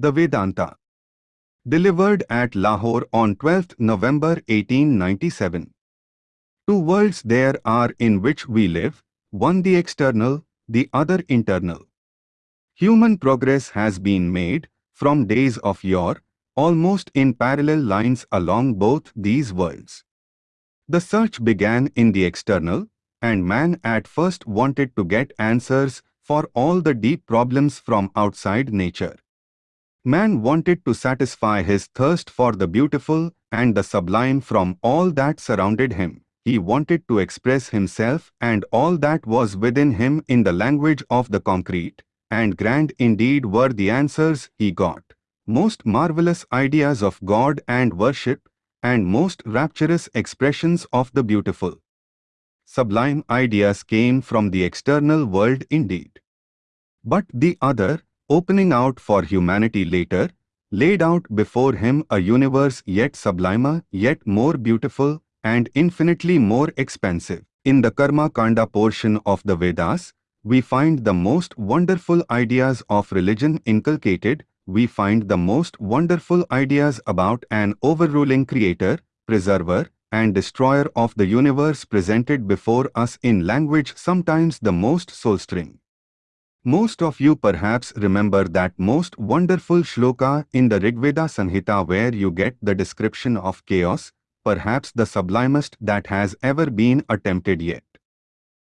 The Vedanta. Delivered at Lahore on 12th November 1897. Two worlds there are in which we live, one the external, the other internal. Human progress has been made, from days of yore, almost in parallel lines along both these worlds. The search began in the external, and man at first wanted to get answers for all the deep problems from outside nature. Man wanted to satisfy his thirst for the beautiful and the sublime from all that surrounded him. He wanted to express himself and all that was within him in the language of the concrete, and grand indeed were the answers he got. Most marvelous ideas of God and worship, and most rapturous expressions of the beautiful. Sublime ideas came from the external world indeed. But the other, opening out for humanity later, laid out before him a universe yet sublimer, yet more beautiful, and infinitely more expansive. In the Karma Kanda portion of the Vedas, we find the most wonderful ideas of religion inculcated, we find the most wonderful ideas about an overruling creator, preserver, and destroyer of the universe presented before us in language sometimes the most soul-stirring. Most of you perhaps remember that most wonderful shloka in the Rigveda Samhita where you get the description of chaos, perhaps the sublimest that has ever been attempted yet.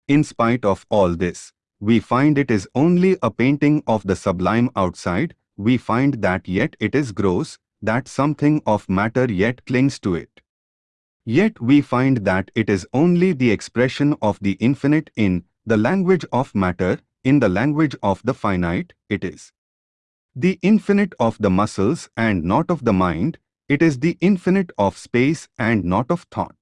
In spite of all this, we find it is only a painting of the sublime outside, we find that yet it is gross, that something of matter yet clings to it. Yet we find that it is only the expression of the infinite in the language of matter, in the language of the finite, it is. The infinite of the muscles and not of the mind, it is the infinite of space and not of thought.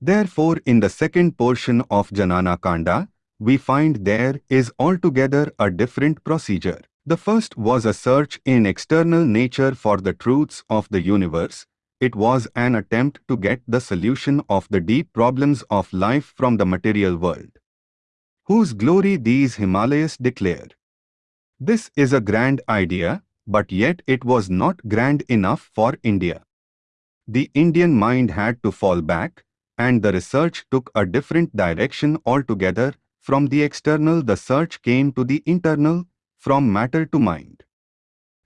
Therefore, in the second portion of Jnana Kanda, we find there is altogether a different procedure. The first was a search in external nature for the truths of the universe. It was an attempt to get the solution of the deep problems of life from the material world whose glory these Himalayas declare. This is a grand idea, but yet it was not grand enough for India. The Indian mind had to fall back, and the research took a different direction altogether. From the external the search came to the internal, from matter to mind.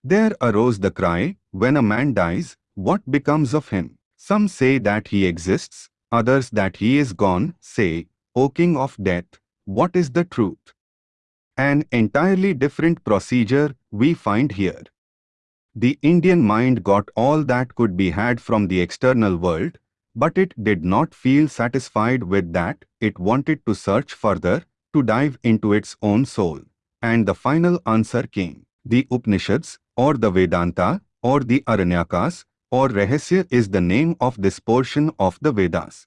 There arose the cry, when a man dies, what becomes of him? Some say that he exists, others that he is gone, say, O king of death, what is the truth? An entirely different procedure we find here. The Indian mind got all that could be had from the external world, but it did not feel satisfied with that, it wanted to search further, to dive into its own soul. And the final answer came. The Upanishads, or the Vedanta, or the Aranyakas, or Rahasya is the name of this portion of the Vedas.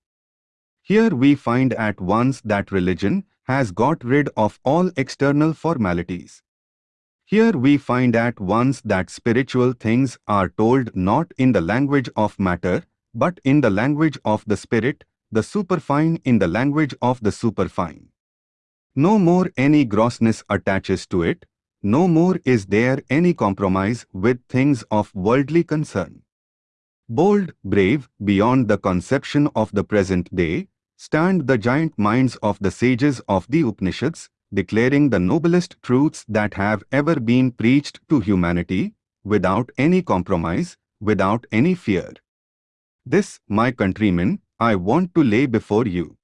Here we find at once that religion, has got rid of all external formalities. Here we find at once that spiritual things are told not in the language of matter, but in the language of the spirit, the superfine in the language of the superfine. No more any grossness attaches to it, no more is there any compromise with things of worldly concern. Bold, brave, beyond the conception of the present day, stand the giant minds of the sages of the Upanishads, declaring the noblest truths that have ever been preached to humanity, without any compromise, without any fear. This, my countrymen, I want to lay before you.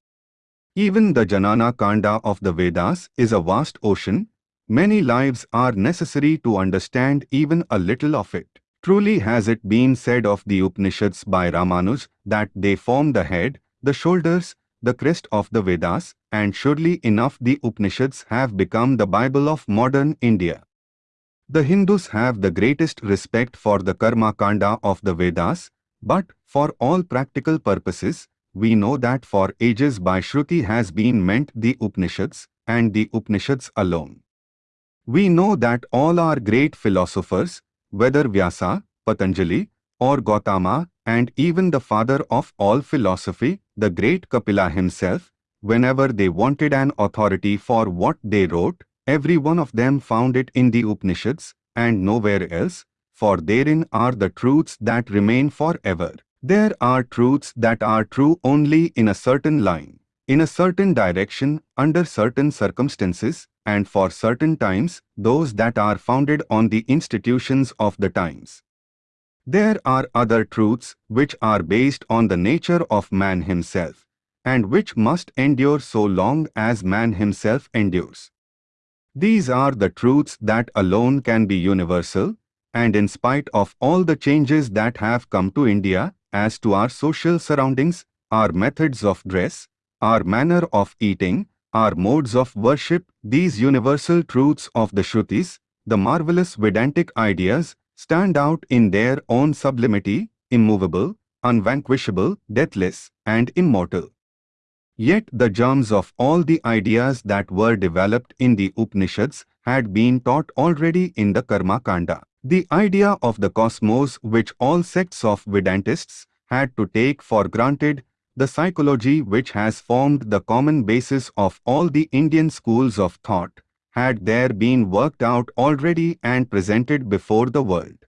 Even the Jnana Kanda of the Vedas is a vast ocean. Many lives are necessary to understand even a little of it. Truly has it been said of the Upanishads by Ramanuj that they form the head, the shoulders, the crest of the Vedas, and surely enough the Upanishads have become the Bible of modern India. The Hindus have the greatest respect for the Karma Kanda of the Vedas, but for all practical purposes, we know that for ages by Shruti has been meant the Upanishads, and the Upanishads alone. We know that all our great philosophers, whether Vyasa, Patanjali, or Gautama, and even the father of all philosophy, the great Kapila himself, whenever they wanted an authority for what they wrote, every one of them found it in the Upanishads, and nowhere else, for therein are the truths that remain forever. There are truths that are true only in a certain line, in a certain direction, under certain circumstances, and for certain times, those that are founded on the institutions of the times. There are other truths which are based on the nature of man himself, and which must endure so long as man himself endures. These are the truths that alone can be universal, and in spite of all the changes that have come to India, as to our social surroundings, our methods of dress, our manner of eating, our modes of worship, these universal truths of the Shrutis, the marvelous Vedantic ideas, stand out in their own sublimity, immovable, unvanquishable, deathless, and immortal. Yet the germs of all the ideas that were developed in the Upanishads had been taught already in the Karma Kanda. The idea of the cosmos which all sects of Vedantists had to take for granted, the psychology which has formed the common basis of all the Indian schools of thought, had there been worked out already and presented before the world.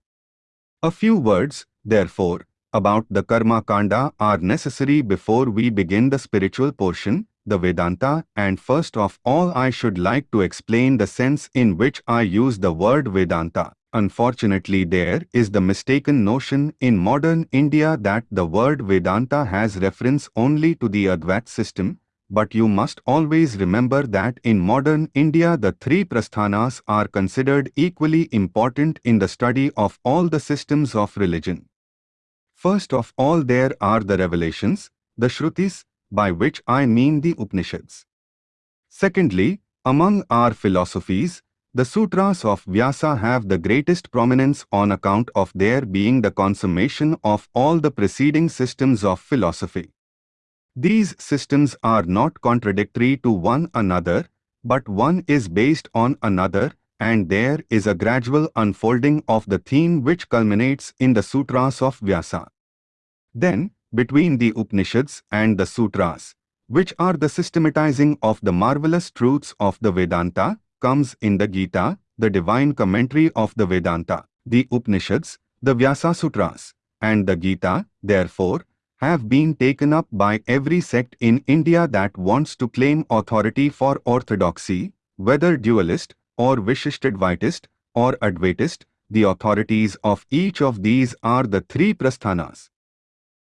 A few words, therefore, about the Karma Kanda are necessary before we begin the spiritual portion, the Vedanta, and first of all I should like to explain the sense in which I use the word Vedanta. Unfortunately there is the mistaken notion in modern India that the word Vedanta has reference only to the Advait system, but you must always remember that in modern India the three prasthanas are considered equally important in the study of all the systems of religion. First of all there are the revelations, the Shrutis, by which I mean the Upanishads. Secondly, among our philosophies, the sutras of Vyasa have the greatest prominence on account of their being the consummation of all the preceding systems of philosophy. These systems are not contradictory to one another, but one is based on another, and there is a gradual unfolding of the theme which culminates in the sutras of Vyasa. Then, between the Upanishads and the sutras, which are the systematizing of the marvelous truths of the Vedanta, comes in the Gita, the divine commentary of the Vedanta, the Upanishads, the Vyasa Sutras, and the Gita, therefore, have been taken up by every sect in India that wants to claim authority for orthodoxy, whether dualist or Vishishtadvaitist or Advaitist, the authorities of each of these are the three prasthanas.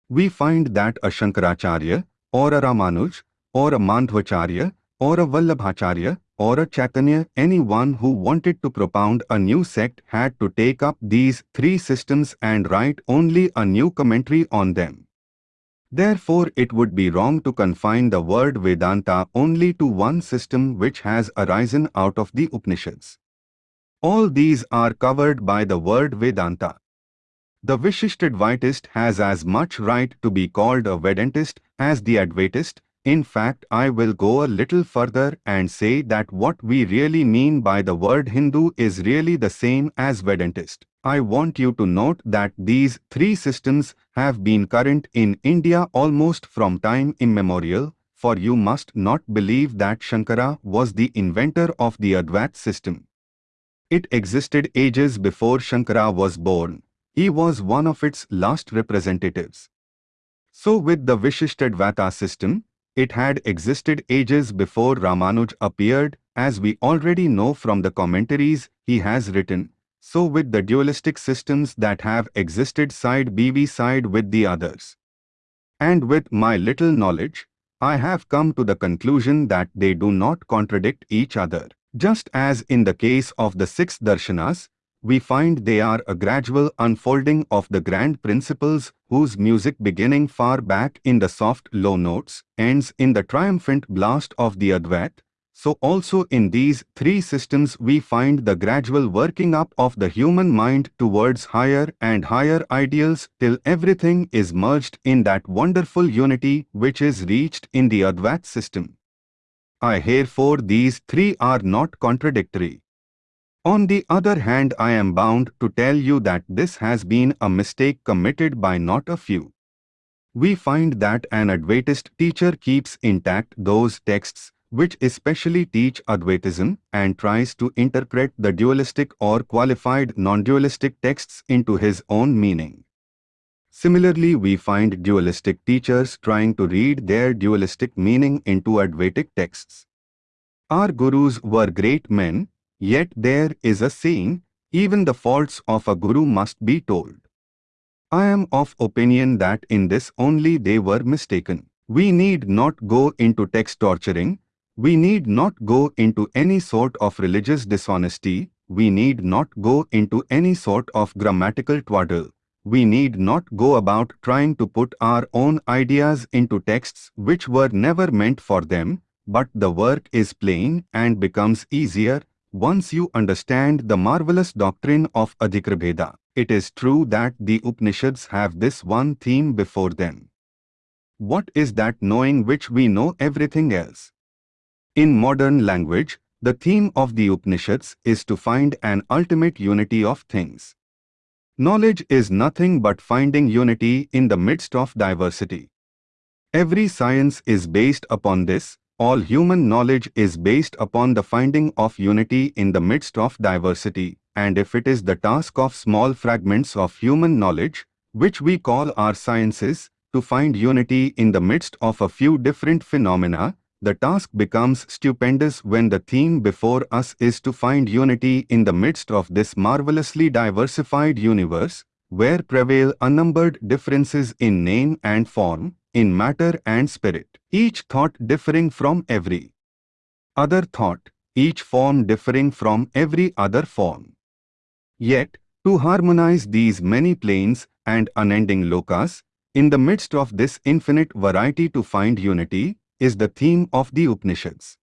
We find that a Shankaracharya, or a Ramanuj, or a Madhvacharya, or a Vallabhacharya, or a Chaitanya, anyone who wanted to propound a new sect had to take up these three systems and write only a new commentary on them. Therefore, it would be wrong to confine the word Vedanta only to one system which has arisen out of the Upanishads. All these are covered by the word Vedanta. The Vishishtadvaitist has as much right to be called a Vedantist as the Advaitist, in fact, I will go a little further and say that what we really mean by the word Hindu is really the same as Vedantist. I want you to note that these three systems have been current in India almost from time immemorial, for you must not believe that Shankara was the inventor of the Advait system. It existed ages before Shankara was born. He was one of its last representatives. So with the Vishishtadvaita system, it had existed ages before Ramanuj appeared, as we already know from the commentaries he has written. So with the dualistic systems that have existed side by side with the others. And with my little knowledge, I have come to the conclusion that they do not contradict each other. Just as in the case of the six darshanas, we find they are a gradual unfolding of the grand principles whose music beginning far back in the soft low notes ends in the triumphant blast of the Advait. So also in these three systems we find the gradual working up of the human mind towards higher and higher ideals till everything is merged in that wonderful unity which is reached in the Advait system. I herefore these three are not contradictory. On the other hand I am bound to tell you that this has been a mistake committed by not a few. We find that an Advaitist teacher keeps intact those texts which especially teach Advaitism and tries to interpret the dualistic or qualified non-dualistic texts into his own meaning. Similarly, we find dualistic teachers trying to read their dualistic meaning into Advaitic texts. Our gurus were great men, yet there is a saying, even the faults of a guru must be told. I am of opinion that in this only they were mistaken. We need not go into text torturing, we need not go into any sort of religious dishonesty, we need not go into any sort of grammatical twaddle. We need not go about trying to put our own ideas into texts which were never meant for them, but the work is plain and becomes easier once you understand the marvelous doctrine of Adhikarabheda. It is true that the Upanishads have this one theme before them. What is that knowing which we know everything else? In modern language, the theme of the Upanishads is to find an ultimate unity of things. Knowledge is nothing but finding unity in the midst of diversity. Every science is based upon this, all human knowledge is based upon the finding of unity in the midst of diversity, and if it is the task of small fragments of human knowledge, which we call our sciences, to find unity in the midst of a few different phenomena, the task becomes stupendous when the theme before us is to find unity in the midst of this marvelously diversified universe, where prevail unnumbered differences in name and form, in matter and spirit, each thought differing from every other thought, each form differing from every other form. Yet, to harmonize these many planes and unending lokas, in the midst of this infinite variety to find unity, is the theme of the Upanishads.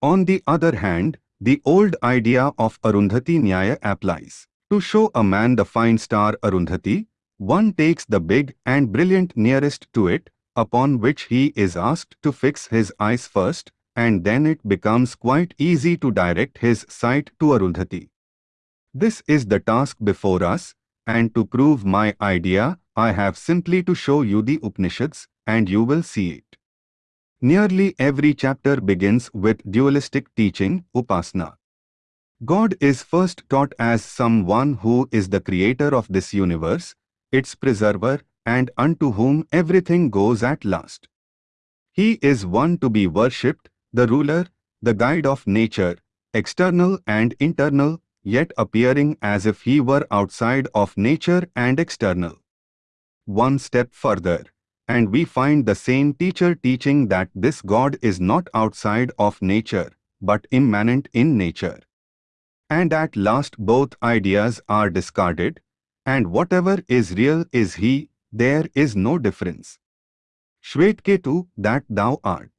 On the other hand, the old idea of Arundhati Nyaya applies. To show a man the fine star Arundhati, one takes the big and brilliant nearest to it, upon which he is asked to fix his eyes first, and then it becomes quite easy to direct his sight to Arundhati. This is the task before us, and to prove my idea, I have simply to show you the Upanishads, and you will see it. Nearly every chapter begins with dualistic teaching, Upasana. God is first taught as someone who is the creator of this universe, its preserver, and unto whom everything goes at last. He is one to be worshipped, the ruler, the guide of nature, external and internal, yet appearing as if he were outside of nature and external. One step further and we find the same teacher teaching that this God is not outside of nature, but immanent in nature. And at last both ideas are discarded, and whatever is real is He, there is no difference. Shvetketu, that thou art.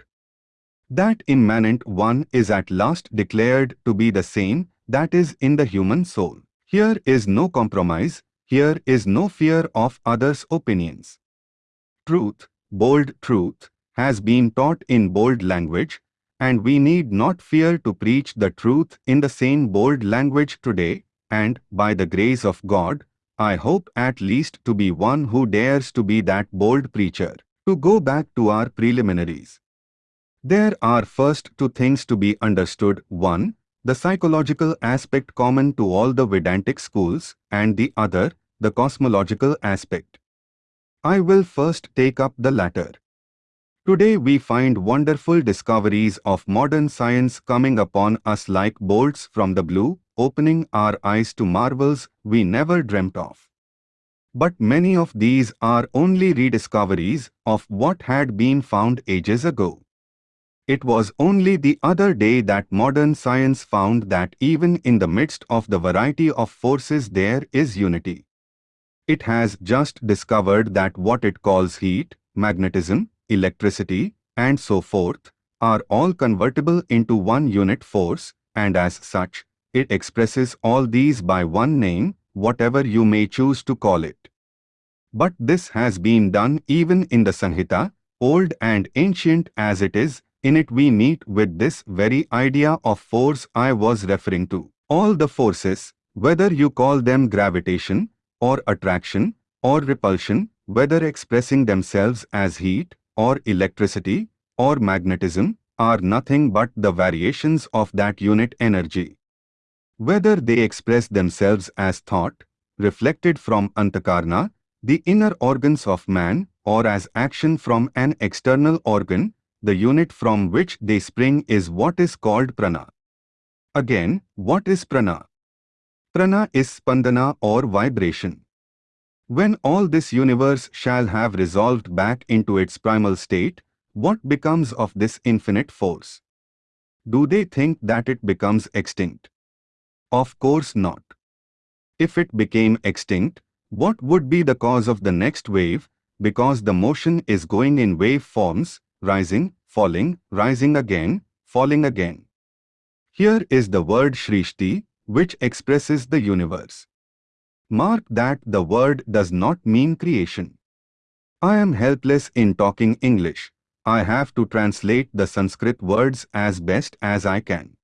That immanent one is at last declared to be the same that is in the human soul. Here is no compromise, here is no fear of others' opinions truth, bold truth, has been taught in bold language, and we need not fear to preach the truth in the same bold language today, and, by the grace of God, I hope at least to be one who dares to be that bold preacher. To go back to our preliminaries. There are first two things to be understood. One, the psychological aspect common to all the Vedantic schools, and the other, the cosmological aspect. I will first take up the latter. Today we find wonderful discoveries of modern science coming upon us like bolts from the blue, opening our eyes to marvels we never dreamt of. But many of these are only rediscoveries of what had been found ages ago. It was only the other day that modern science found that even in the midst of the variety of forces there is unity. It has just discovered that what it calls heat, magnetism, electricity, and so forth, are all convertible into one unit force, and as such, it expresses all these by one name, whatever you may choose to call it. But this has been done even in the Samhita, old and ancient as it is, in it we meet with this very idea of force I was referring to. All the forces, whether you call them gravitation, or attraction, or repulsion, whether expressing themselves as heat, or electricity, or magnetism, are nothing but the variations of that unit energy. Whether they express themselves as thought, reflected from antakarna, the inner organs of man, or as action from an external organ, the unit from which they spring is what is called prana. Again, what is prana? Prana is spandana or vibration. When all this universe shall have resolved back into its primal state, what becomes of this infinite force? Do they think that it becomes extinct? Of course not. If it became extinct, what would be the cause of the next wave? Because the motion is going in wave forms, rising, falling, rising again, falling again. Here is the word Shrishti, which expresses the universe. Mark that the word does not mean creation. I am helpless in talking English. I have to translate the Sanskrit words as best as I can.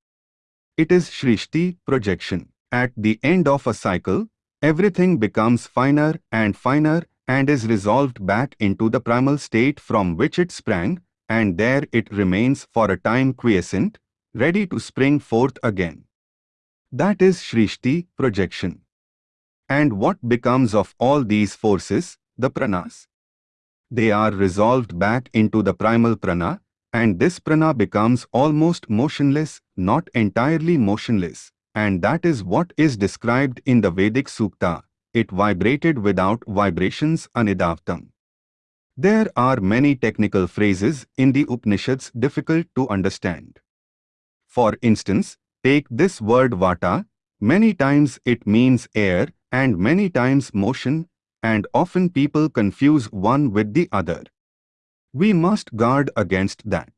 It is Shrishti projection. At the end of a cycle, everything becomes finer and finer and is resolved back into the primal state from which it sprang, and there it remains for a time quiescent, ready to spring forth again. That is Shrishti projection. And what becomes of all these forces, the pranas? They are resolved back into the primal prana, and this prana becomes almost motionless, not entirely motionless, and that is what is described in the Vedic Sukta. It vibrated without vibrations anidavatam. There are many technical phrases in the Upanishads difficult to understand. For instance, take this word vata, many times it means air and many times motion, and often people confuse one with the other. We must guard against that.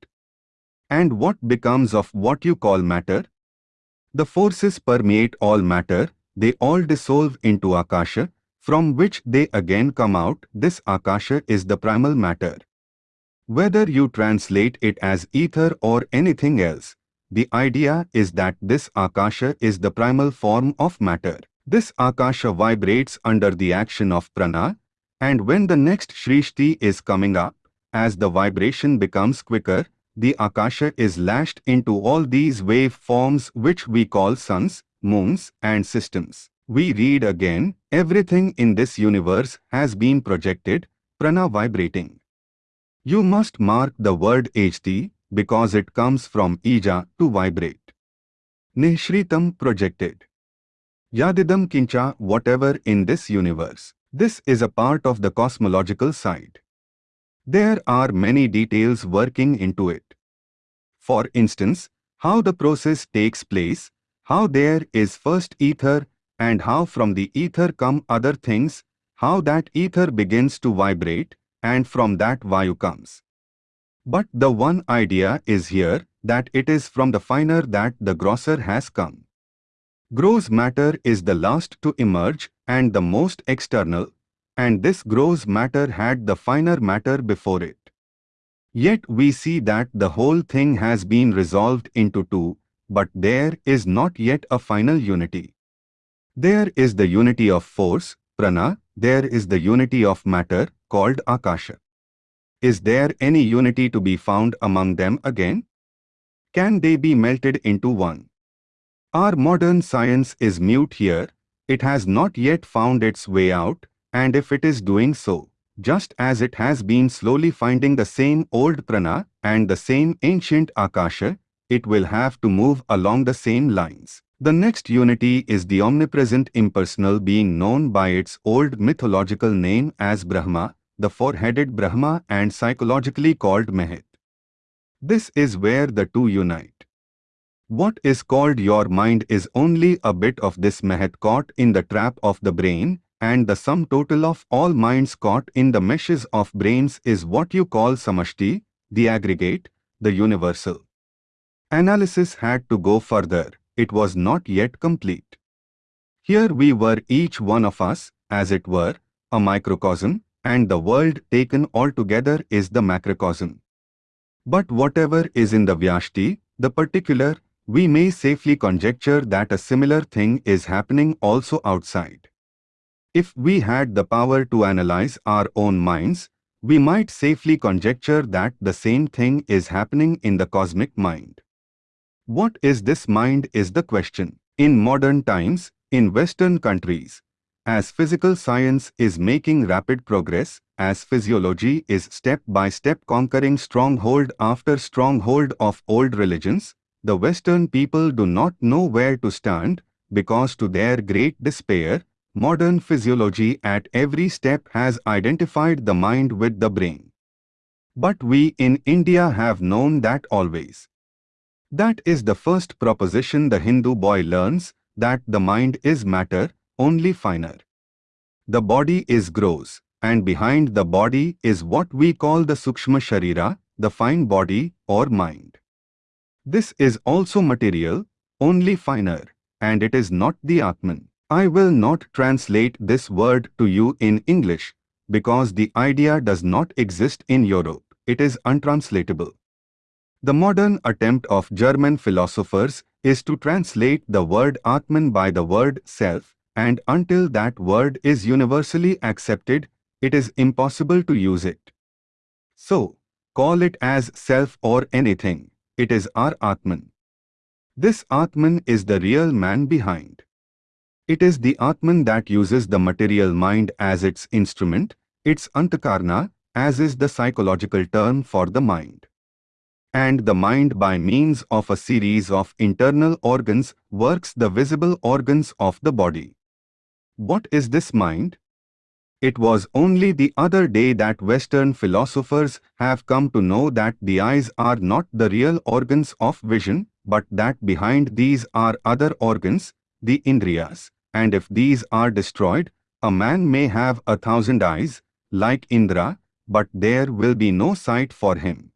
And what becomes of what you call matter? The forces permeate all matter, they all dissolve into Akasha, from which they again come out. This Akasha is the primal matter. Whether you translate it as ether or anything else, the idea is that this Akasha is the primal form of matter. This Akasha vibrates under the action of prana, and when the next Shrishti is coming up, as the vibration becomes quicker, the Akasha is lashed into all these wave forms which we call suns, moons and systems. We read again, everything in this universe has been projected, prana vibrating. You must mark the word Ejati because it comes from ija to vibrate. Nishritam projected. Yadidam kincha whatever in this universe. This is a part of the cosmological side. There are many details working into it. For instance, how the process takes place, how there is first ether, and how from the ether come other things, how that ether begins to vibrate, and from that vayu comes. But the one idea is here that it is from the finer that the grosser has come. Gross matter is the last to emerge and the most external, and this gross matter had the finer matter before it. Yet we see that the whole thing has been resolved into two, but there is not yet a final unity. There is the unity of force, prana, there is the unity of matter, called akasha. Is there any unity to be found among them again? Can they be melted into one? Our modern science is mute here, it has not yet found its way out, and if it is doing so, just as it has been slowly finding the same old prana and the same ancient akasha, it will have to move along the same lines. The next unity is the omnipresent impersonal being known by its old mythological name as Brahma, the four-headed Brahma and psychologically called Mahat. This is where the two unite. What is called your mind is only a bit of this Mahat caught in the trap of the brain and the sum total of all minds caught in the meshes of brains is what you call samashti, the aggregate, the universal. Analysis had to go further, it was not yet complete. Here we were each one of us, as it were, a microcosm, and the world taken altogether is the macrocosm. But whatever is in the Vyashti, the particular, we may safely conjecture that a similar thing is happening also outside. If we had the power to analyze our own minds, we might safely conjecture that the same thing is happening in the cosmic mind. What is this mind is the question. In modern times, in Western countries, as physical science is making rapid progress, as physiology is step by step conquering stronghold after stronghold of old religions, the Western people do not know where to stand, because to their great despair, modern physiology at every step has identified the mind with the brain. But we in India have known that always. That is the first proposition the Hindu boy learns, that the mind is matter, only finer. The body is gross, and behind the body is what we call the Sukshma Sharira, the fine body or mind. This is also material, only finer, and it is not the Atman. I will not translate this word to you in English, because the idea does not exist in Europe. It is untranslatable. The modern attempt of German philosophers is to translate the word Atman by the word self, and until that word is universally accepted, it is impossible to use it. So, call it as self or anything, it is our Atman. This Atman is the real man behind. It is the Atman that uses the material mind as its instrument, its Antakarna, as is the psychological term for the mind and the mind by means of a series of internal organs works the visible organs of the body. What is this mind? It was only the other day that Western philosophers have come to know that the eyes are not the real organs of vision, but that behind these are other organs, the Indriyas, and if these are destroyed, a man may have a thousand eyes, like Indra, but there will be no sight for him.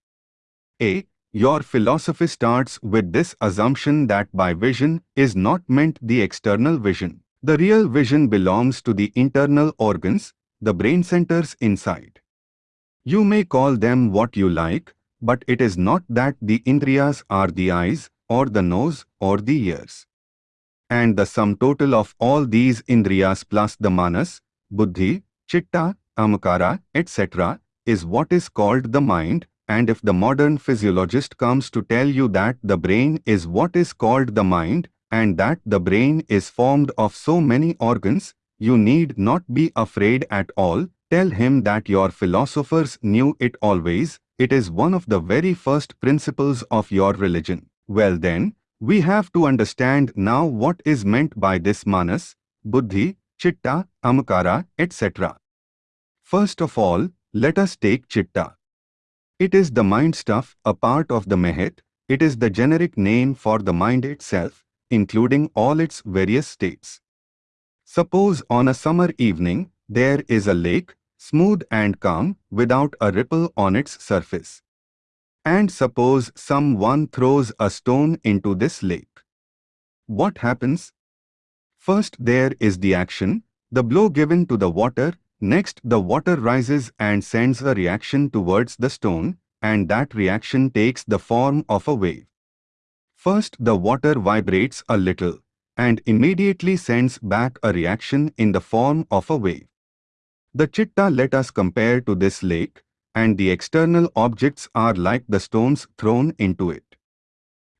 A. Your philosophy starts with this assumption that by vision is not meant the external vision. The real vision belongs to the internal organs, the brain centers inside. You may call them what you like, but it is not that the indriyas are the eyes, or the nose, or the ears. And the sum total of all these indriyas plus the manas, buddhi, chitta, ahamkara, etc., is what is called the mind, and if the modern physiologist comes to tell you that the brain is what is called the mind, and that the brain is formed of so many organs, you need not be afraid at all. Tell him that your philosophers knew it always, it is one of the very first principles of your religion. Well then, we have to understand now what is meant by this manas, buddhi, chitta, ahamkara, etc. First of all, let us take chitta. It is the mind stuff, a part of the mahat. It is the generic name for the mind itself, including all its various states. Suppose on a summer evening, there is a lake, smooth and calm, without a ripple on its surface. And suppose someone throws a stone into this lake. What happens? First there is the action, the blow given to the water Next, the water rises and sends a reaction towards the stone, and that reaction takes the form of a wave. First, the water vibrates a little, and immediately sends back a reaction in the form of a wave. The chitta let us compare to this lake, and the external objects are like the stones thrown into it.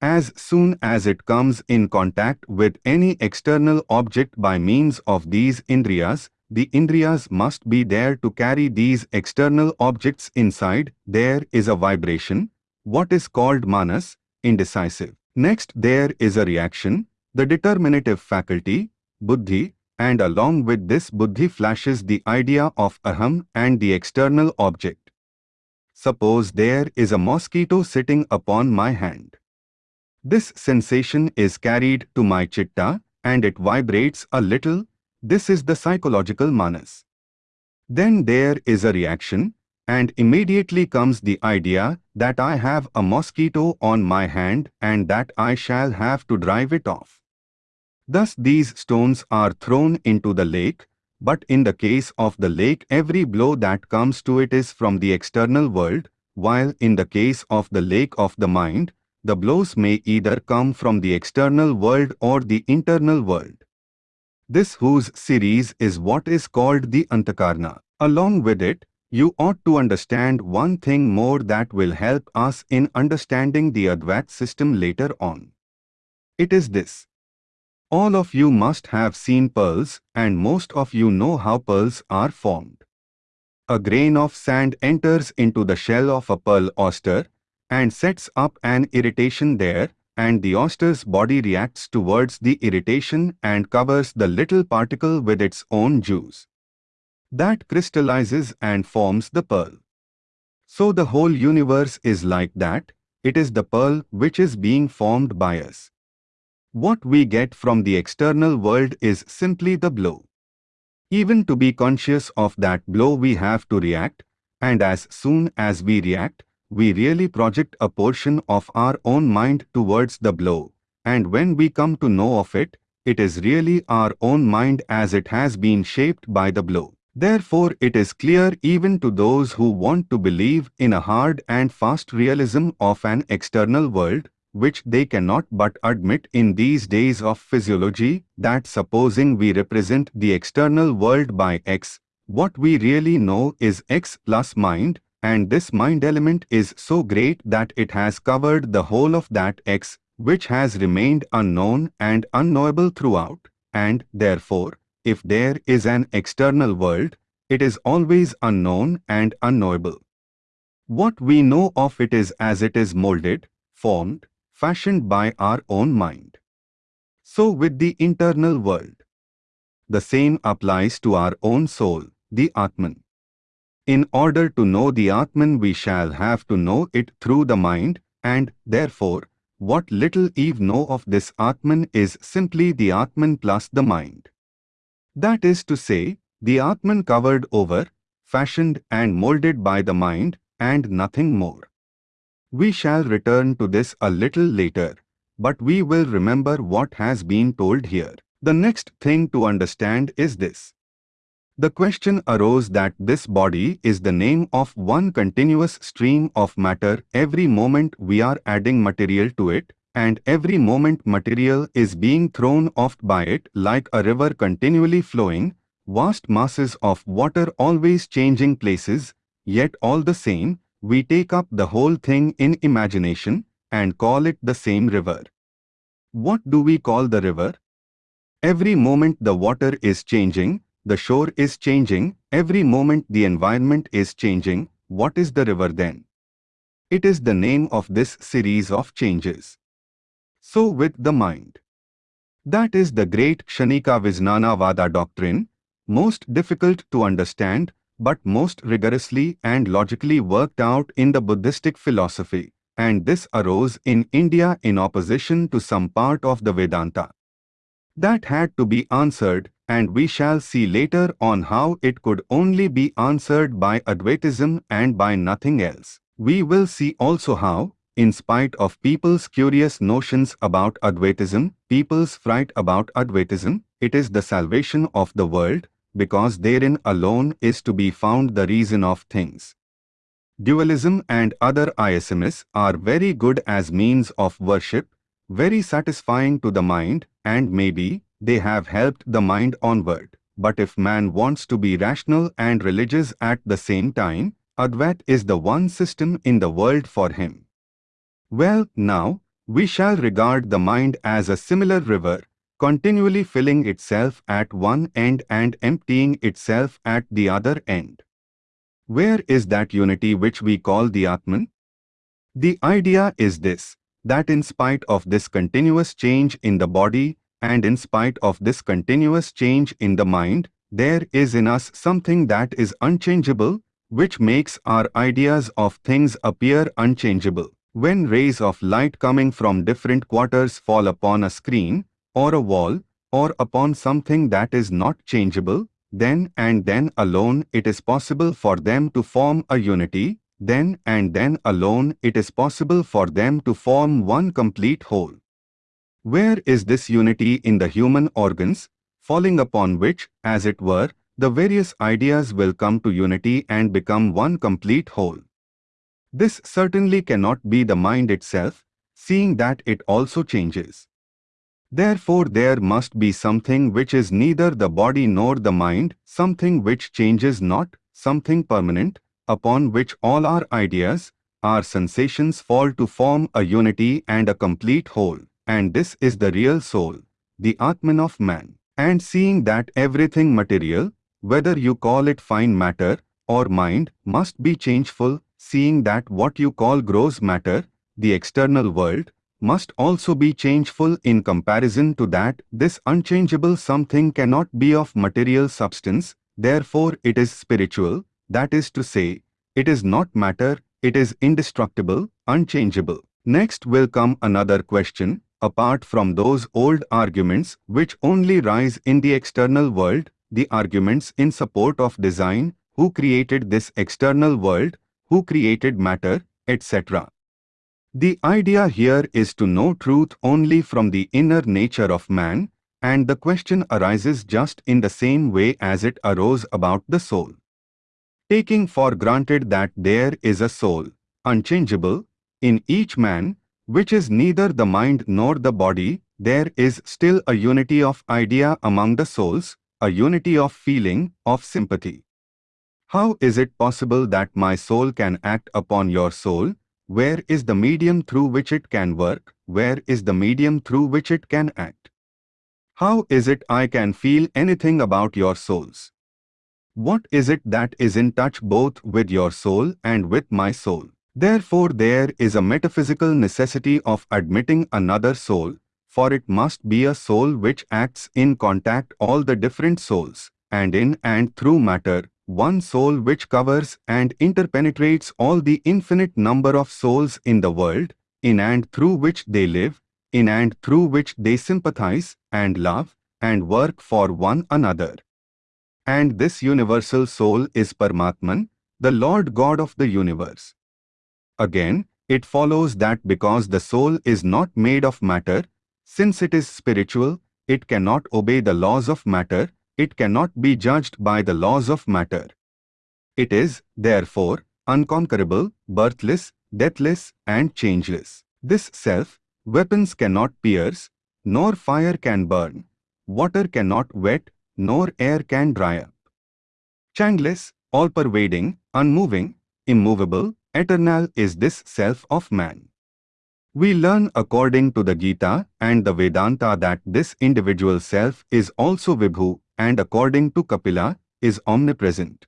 As soon as it comes in contact with any external object by means of these indriyas, the Indriyas must be there to carry these external objects inside. There is a vibration, what is called manas, indecisive. Next there is a reaction, the determinative faculty, buddhi, and along with this buddhi flashes the idea of aham and the external object. Suppose there is a mosquito sitting upon my hand. This sensation is carried to my chitta and it vibrates a little this is the psychological manas. Then there is a reaction, and immediately comes the idea that I have a mosquito on my hand and that I shall have to drive it off. Thus these stones are thrown into the lake, but in the case of the lake every blow that comes to it is from the external world, while in the case of the lake of the mind, the blows may either come from the external world or the internal world. This whose series is what is called the Antakarna. Along with it, you ought to understand one thing more that will help us in understanding the Advait system later on. It is this. All of you must have seen pearls and most of you know how pearls are formed. A grain of sand enters into the shell of a pearl oyster and sets up an irritation there and the oyster's body reacts towards the irritation and covers the little particle with its own juice that crystallizes and forms the pearl. So the whole universe is like that, it is the pearl which is being formed by us. What we get from the external world is simply the blow. Even to be conscious of that blow we have to react, and as soon as we react, we really project a portion of our own mind towards the blow, and when we come to know of it, it is really our own mind as it has been shaped by the blow. Therefore it is clear even to those who want to believe in a hard and fast realism of an external world, which they cannot but admit in these days of physiology, that supposing we represent the external world by x, what we really know is x plus mind, and this mind element is so great that it has covered the whole of that x, which has remained unknown and unknowable throughout, and, therefore, if there is an external world, it is always unknown and unknowable. What we know of it is as it is molded, formed, fashioned by our own mind. So with the internal world. The same applies to our own soul, the Atman. In order to know the Atman we shall have to know it through the mind, and, therefore, what little Eve know of this Atman is simply the Atman plus the mind. That is to say, the Atman covered over, fashioned and molded by the mind, and nothing more. We shall return to this a little later, but we will remember what has been told here. The next thing to understand is this. The question arose that this body is the name of one continuous stream of matter every moment we are adding material to it, and every moment material is being thrown off by it like a river continually flowing, vast masses of water always changing places, yet all the same, we take up the whole thing in imagination and call it the same river. What do we call the river? Every moment the water is changing, the shore is changing, every moment the environment is changing, what is the river then? It is the name of this series of changes so with the mind. That is the great Kshanika Vijnana Vada doctrine, most difficult to understand, but most rigorously and logically worked out in the Buddhistic philosophy, and this arose in India in opposition to some part of the Vedanta. That had to be answered, and we shall see later on how it could only be answered by Advaitism and by nothing else. We will see also how, in spite of people's curious notions about Advaitism, people's fright about Advaitism, it is the salvation of the world, because therein alone is to be found the reason of things. Dualism and other isms are very good as means of worship, very satisfying to the mind, and maybe they have helped the mind onward. But if man wants to be rational and religious at the same time, Advait is the one system in the world for him. Well, now, we shall regard the mind as a similar river, continually filling itself at one end and emptying itself at the other end. Where is that unity which we call the Atman? The idea is this, that in spite of this continuous change in the body and in spite of this continuous change in the mind, there is in us something that is unchangeable, which makes our ideas of things appear unchangeable. When rays of light coming from different quarters fall upon a screen, or a wall, or upon something that is not changeable, then and then alone it is possible for them to form a unity, then and then alone it is possible for them to form one complete whole. Where is this unity in the human organs, falling upon which, as it were, the various ideas will come to unity and become one complete whole? This certainly cannot be the mind itself, seeing that it also changes. Therefore there must be something which is neither the body nor the mind, something which changes not, something permanent, upon which all our ideas, our sensations fall to form a unity and a complete whole, and this is the real soul, the Atman of man. And seeing that everything material, whether you call it fine matter or mind, must be changeful, seeing that what you call gross matter, the external world, must also be changeful in comparison to that, this unchangeable something cannot be of material substance, therefore it is spiritual, that is to say, it is not matter, it is indestructible, unchangeable. Next will come another question, apart from those old arguments which only rise in the external world, the arguments in support of design, who created this external world, who created matter, etc. The idea here is to know truth only from the inner nature of man, and the question arises just in the same way as it arose about the soul. Taking for granted that there is a soul, unchangeable, in each man, which is neither the mind nor the body, there is still a unity of idea among the souls, a unity of feeling, of sympathy. How is it possible that my soul can act upon your soul? Where is the medium through which it can work? Where is the medium through which it can act? How is it I can feel anything about your souls? What is it that is in touch both with your soul and with my soul? Therefore there is a metaphysical necessity of admitting another soul, for it must be a soul which acts in contact all the different souls, and in and through matter, one soul which covers and interpenetrates all the infinite number of souls in the world, in and through which they live, in and through which they sympathize and love and work for one another. And this universal soul is Paramatman, the Lord God of the universe. Again, it follows that because the soul is not made of matter, since it is spiritual, it cannot obey the laws of matter, it cannot be judged by the laws of matter. It is, therefore, unconquerable, birthless, deathless, and changeless. This self, weapons cannot pierce, nor fire can burn, water cannot wet, nor air can dry up. Changeless, all-pervading, unmoving, immovable, eternal is this self of man. We learn according to the Gita and the Vedanta that this individual self is also Vibhu and according to Kapila is omnipresent.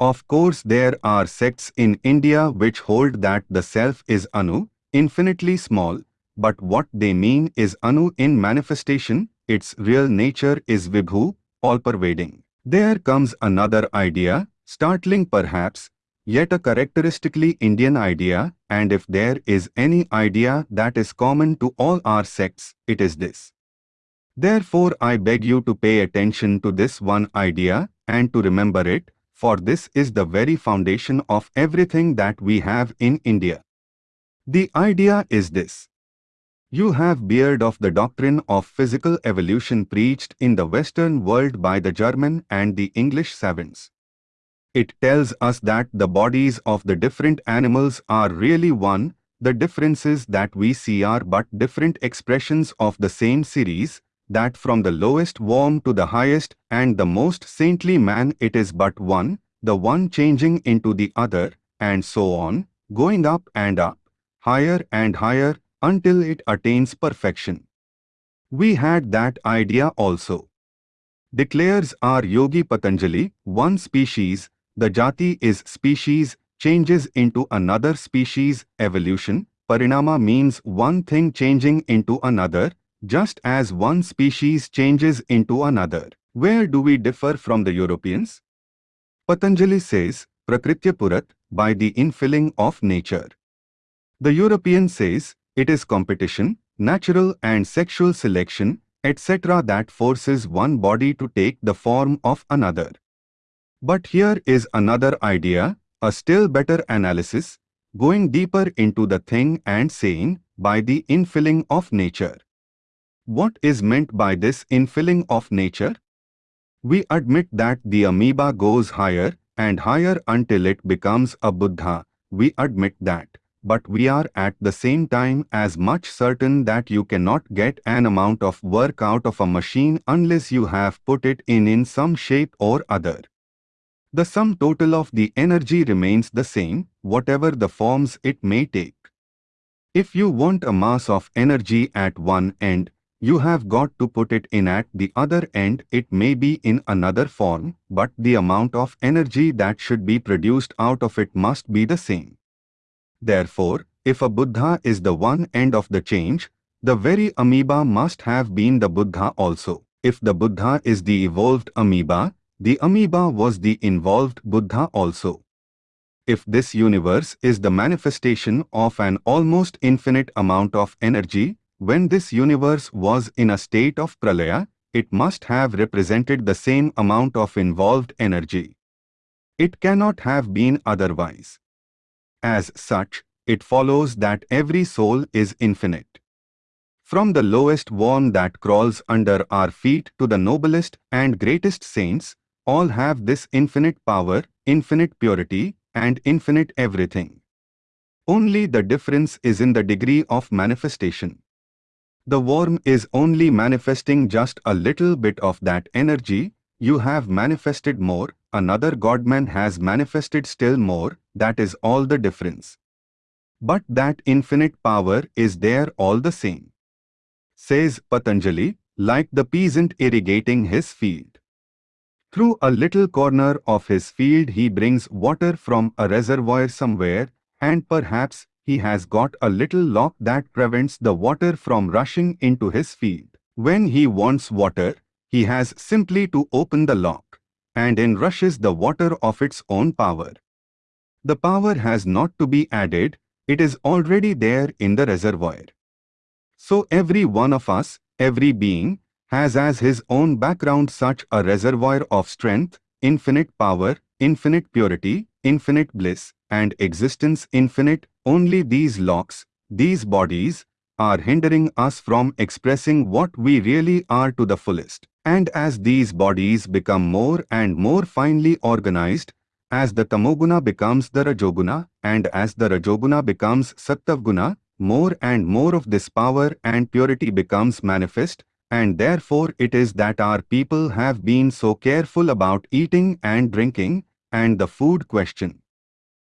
Of course there are sects in India which hold that the self is Anu, infinitely small, but what they mean is Anu in manifestation, its real nature is Vibhu, all-pervading. There comes another idea, startling perhaps, yet a characteristically Indian idea, and if there is any idea that is common to all our sects, it is this. Therefore I beg you to pay attention to this one idea, and to remember it, for this is the very foundation of everything that we have in India. The idea is this. You have beard of the doctrine of physical evolution preached in the Western world by the German and the English savants. It tells us that the bodies of the different animals are really one, the differences that we see are but different expressions of the same series, that from the lowest worm to the highest and the most saintly man it is but one, the one changing into the other, and so on, going up and up, higher and higher, until it attains perfection. We had that idea also. Declares our Yogi Patanjali, one species, the jati is species, changes into another species, evolution, parinama means one thing changing into another, just as one species changes into another. Where do we differ from the Europeans? Patanjali says, Prakritya Purat, by the infilling of nature. The European says, it is competition, natural and sexual selection, etc. that forces one body to take the form of another. But here is another idea, a still better analysis, going deeper into the thing and saying, by the infilling of nature. What is meant by this infilling of nature? We admit that the amoeba goes higher and higher until it becomes a Buddha. We admit that. But we are at the same time as much certain that you cannot get an amount of work out of a machine unless you have put it in in some shape or other. The sum total of the energy remains the same, whatever the forms it may take. If you want a mass of energy at one end, you have got to put it in at the other end. It may be in another form, but the amount of energy that should be produced out of it must be the same. Therefore, if a Buddha is the one end of the change, the very amoeba must have been the Buddha also. If the Buddha is the evolved amoeba, the amoeba was the involved Buddha also. If this universe is the manifestation of an almost infinite amount of energy, when this universe was in a state of pralaya, it must have represented the same amount of involved energy. It cannot have been otherwise. As such, it follows that every soul is infinite. From the lowest worm that crawls under our feet to the noblest and greatest saints, all have this infinite power, infinite purity, and infinite everything. Only the difference is in the degree of manifestation. The worm is only manifesting just a little bit of that energy, you have manifested more, another Godman has manifested still more, that is all the difference. But that infinite power is there all the same. Says Patanjali, like the peasant irrigating his field. Through a little corner of his field he brings water from a reservoir somewhere, and perhaps he has got a little lock that prevents the water from rushing into his field. When he wants water, he has simply to open the lock, and in rushes the water of its own power. The power has not to be added, it is already there in the reservoir. So every one of us, every being, has as his own background such a reservoir of strength, infinite power, infinite purity, infinite bliss, and existence infinite, only these locks, these bodies, are hindering us from expressing what we really are to the fullest. And as these bodies become more and more finely organized, as the tamoguna becomes the rajoguna, and as the rajoguna becomes sattvaguna, more and more of this power and purity becomes manifest, and therefore it is that our people have been so careful about eating and drinking, and the food question.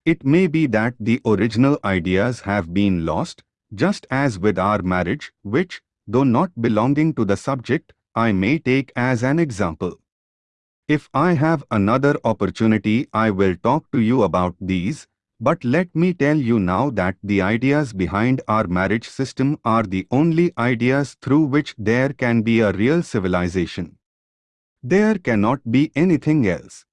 It may be that the original ideas have been lost, just as with our marriage, which, though not belonging to the subject, I may take as an example. If I have another opportunity I will talk to you about these, but let me tell you now that the ideas behind our marriage system are the only ideas through which there can be a real civilization. There cannot be anything else.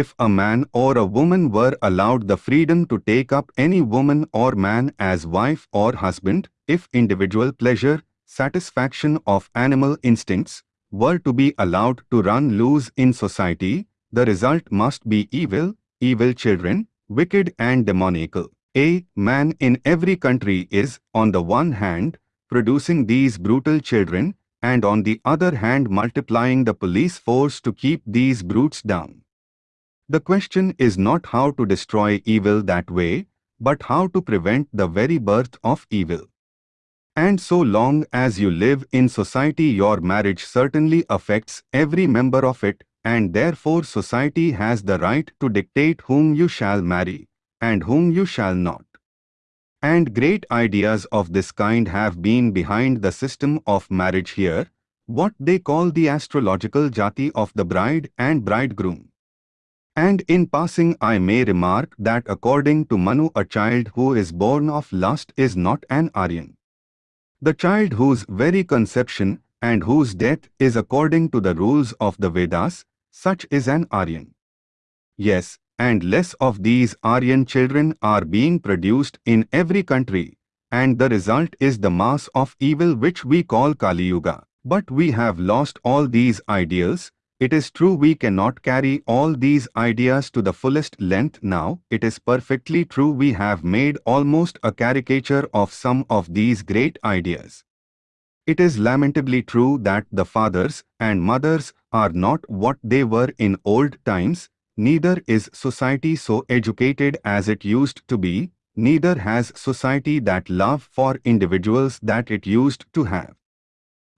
If a man or a woman were allowed the freedom to take up any woman or man as wife or husband, if individual pleasure, satisfaction of animal instincts, were to be allowed to run loose in society, the result must be evil, evil children, wicked and demoniacal. A man in every country is, on the one hand, producing these brutal children, and on the other hand multiplying the police force to keep these brutes down. The question is not how to destroy evil that way, but how to prevent the very birth of evil. And so long as you live in society your marriage certainly affects every member of it, and therefore society has the right to dictate whom you shall marry and whom you shall not. And great ideas of this kind have been behind the system of marriage here, what they call the astrological jati of the bride and bridegroom. And in passing I may remark that according to Manu a child who is born of lust is not an Aryan. The child whose very conception and whose death is according to the rules of the Vedas such is an Aryan. Yes, and less of these Aryan children are being produced in every country, and the result is the mass of evil which we call Kali Yuga. But we have lost all these ideals. It is true we cannot carry all these ideas to the fullest length now. It is perfectly true we have made almost a caricature of some of these great ideas. It is lamentably true that the fathers and mothers are not what they were in old times, neither is society so educated as it used to be, neither has society that love for individuals that it used to have.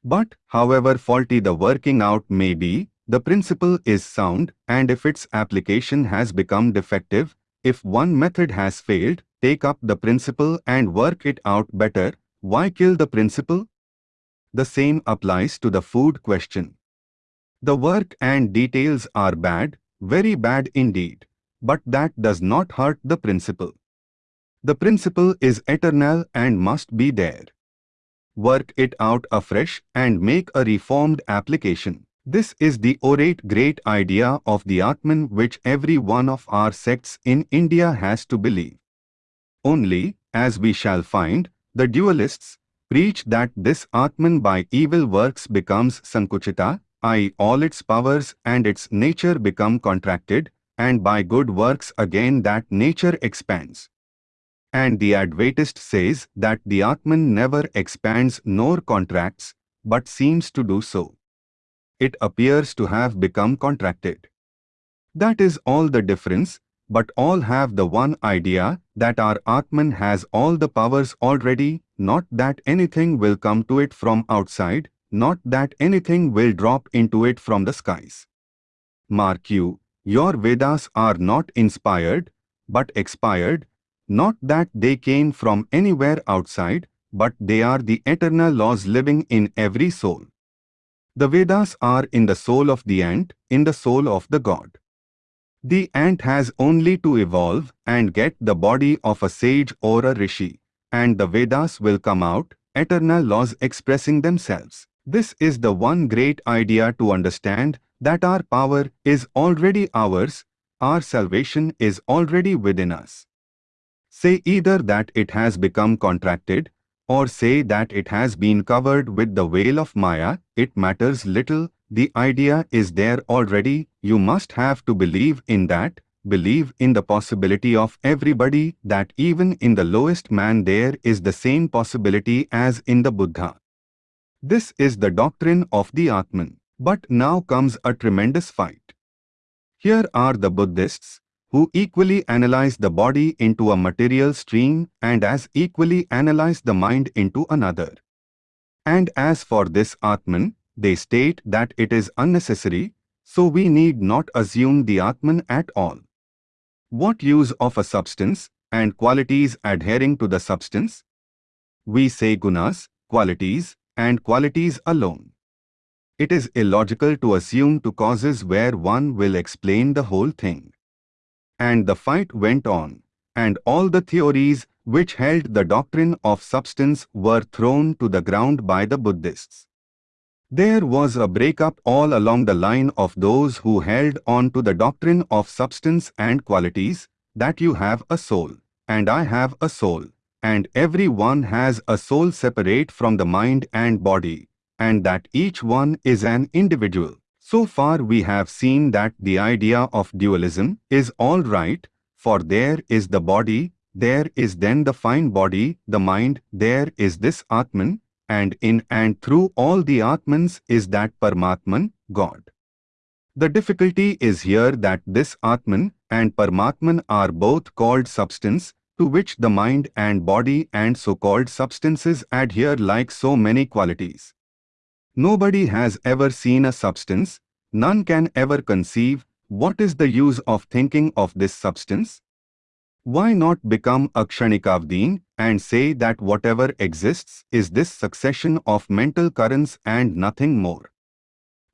But, however faulty the working out may be, the principle is sound and if its application has become defective, if one method has failed, take up the principle and work it out better, why kill the principle? The same applies to the food question. The work and details are bad, very bad indeed, but that does not hurt the principle. The principle is eternal and must be there. Work it out afresh and make a reformed application. This is the orate great idea of the Atman which every one of our sects in India has to believe. Only, as we shall find, the dualists, preach that this Atman by evil works becomes Sankuchita, i.e. all its powers and its nature become contracted, and by good works again that nature expands. And the Advaitist says that the Atman never expands nor contracts, but seems to do so. It appears to have become contracted. That is all the difference, but all have the one idea that our Atman has all the powers already, not that anything will come to it from outside, not that anything will drop into it from the skies. Mark you, your Vedas are not inspired, but expired, not that they came from anywhere outside, but they are the eternal laws living in every soul. The Vedas are in the soul of the ant, in the soul of the god. The ant has only to evolve and get the body of a sage or a rishi, and the Vedas will come out, eternal laws expressing themselves. This is the one great idea to understand that our power is already ours, our salvation is already within us. Say either that it has become contracted, or say that it has been covered with the veil of Maya, it matters little, the idea is there already, you must have to believe in that, believe in the possibility of everybody that even in the lowest man there is the same possibility as in the Buddha. This is the doctrine of the Atman. But now comes a tremendous fight. Here are the Buddhists, who equally analyze the body into a material stream and as equally analyze the mind into another. And as for this Atman, they state that it is unnecessary, so we need not assume the Atman at all. What use of a substance and qualities adhering to the substance? We say gunas, qualities, and qualities alone. It is illogical to assume two causes where one will explain the whole thing. And the fight went on, and all the theories which held the doctrine of substance were thrown to the ground by the Buddhists. There was a breakup all along the line of those who held on to the doctrine of substance and qualities, that you have a soul, and I have a soul, and every one has a soul separate from the mind and body, and that each one is an individual. So far we have seen that the idea of dualism is all right, for there is the body, there is then the fine body, the mind, there is this Atman, and in and through all the Atmans is that Paramatman, God. The difficulty is here that this Atman and Paramatman are both called substance, to which the mind and body and so-called substances adhere like so many qualities. Nobody has ever seen a substance, none can ever conceive, what is the use of thinking of this substance? Why not become a Kshanikavadin and say that whatever exists is this succession of mental currents and nothing more?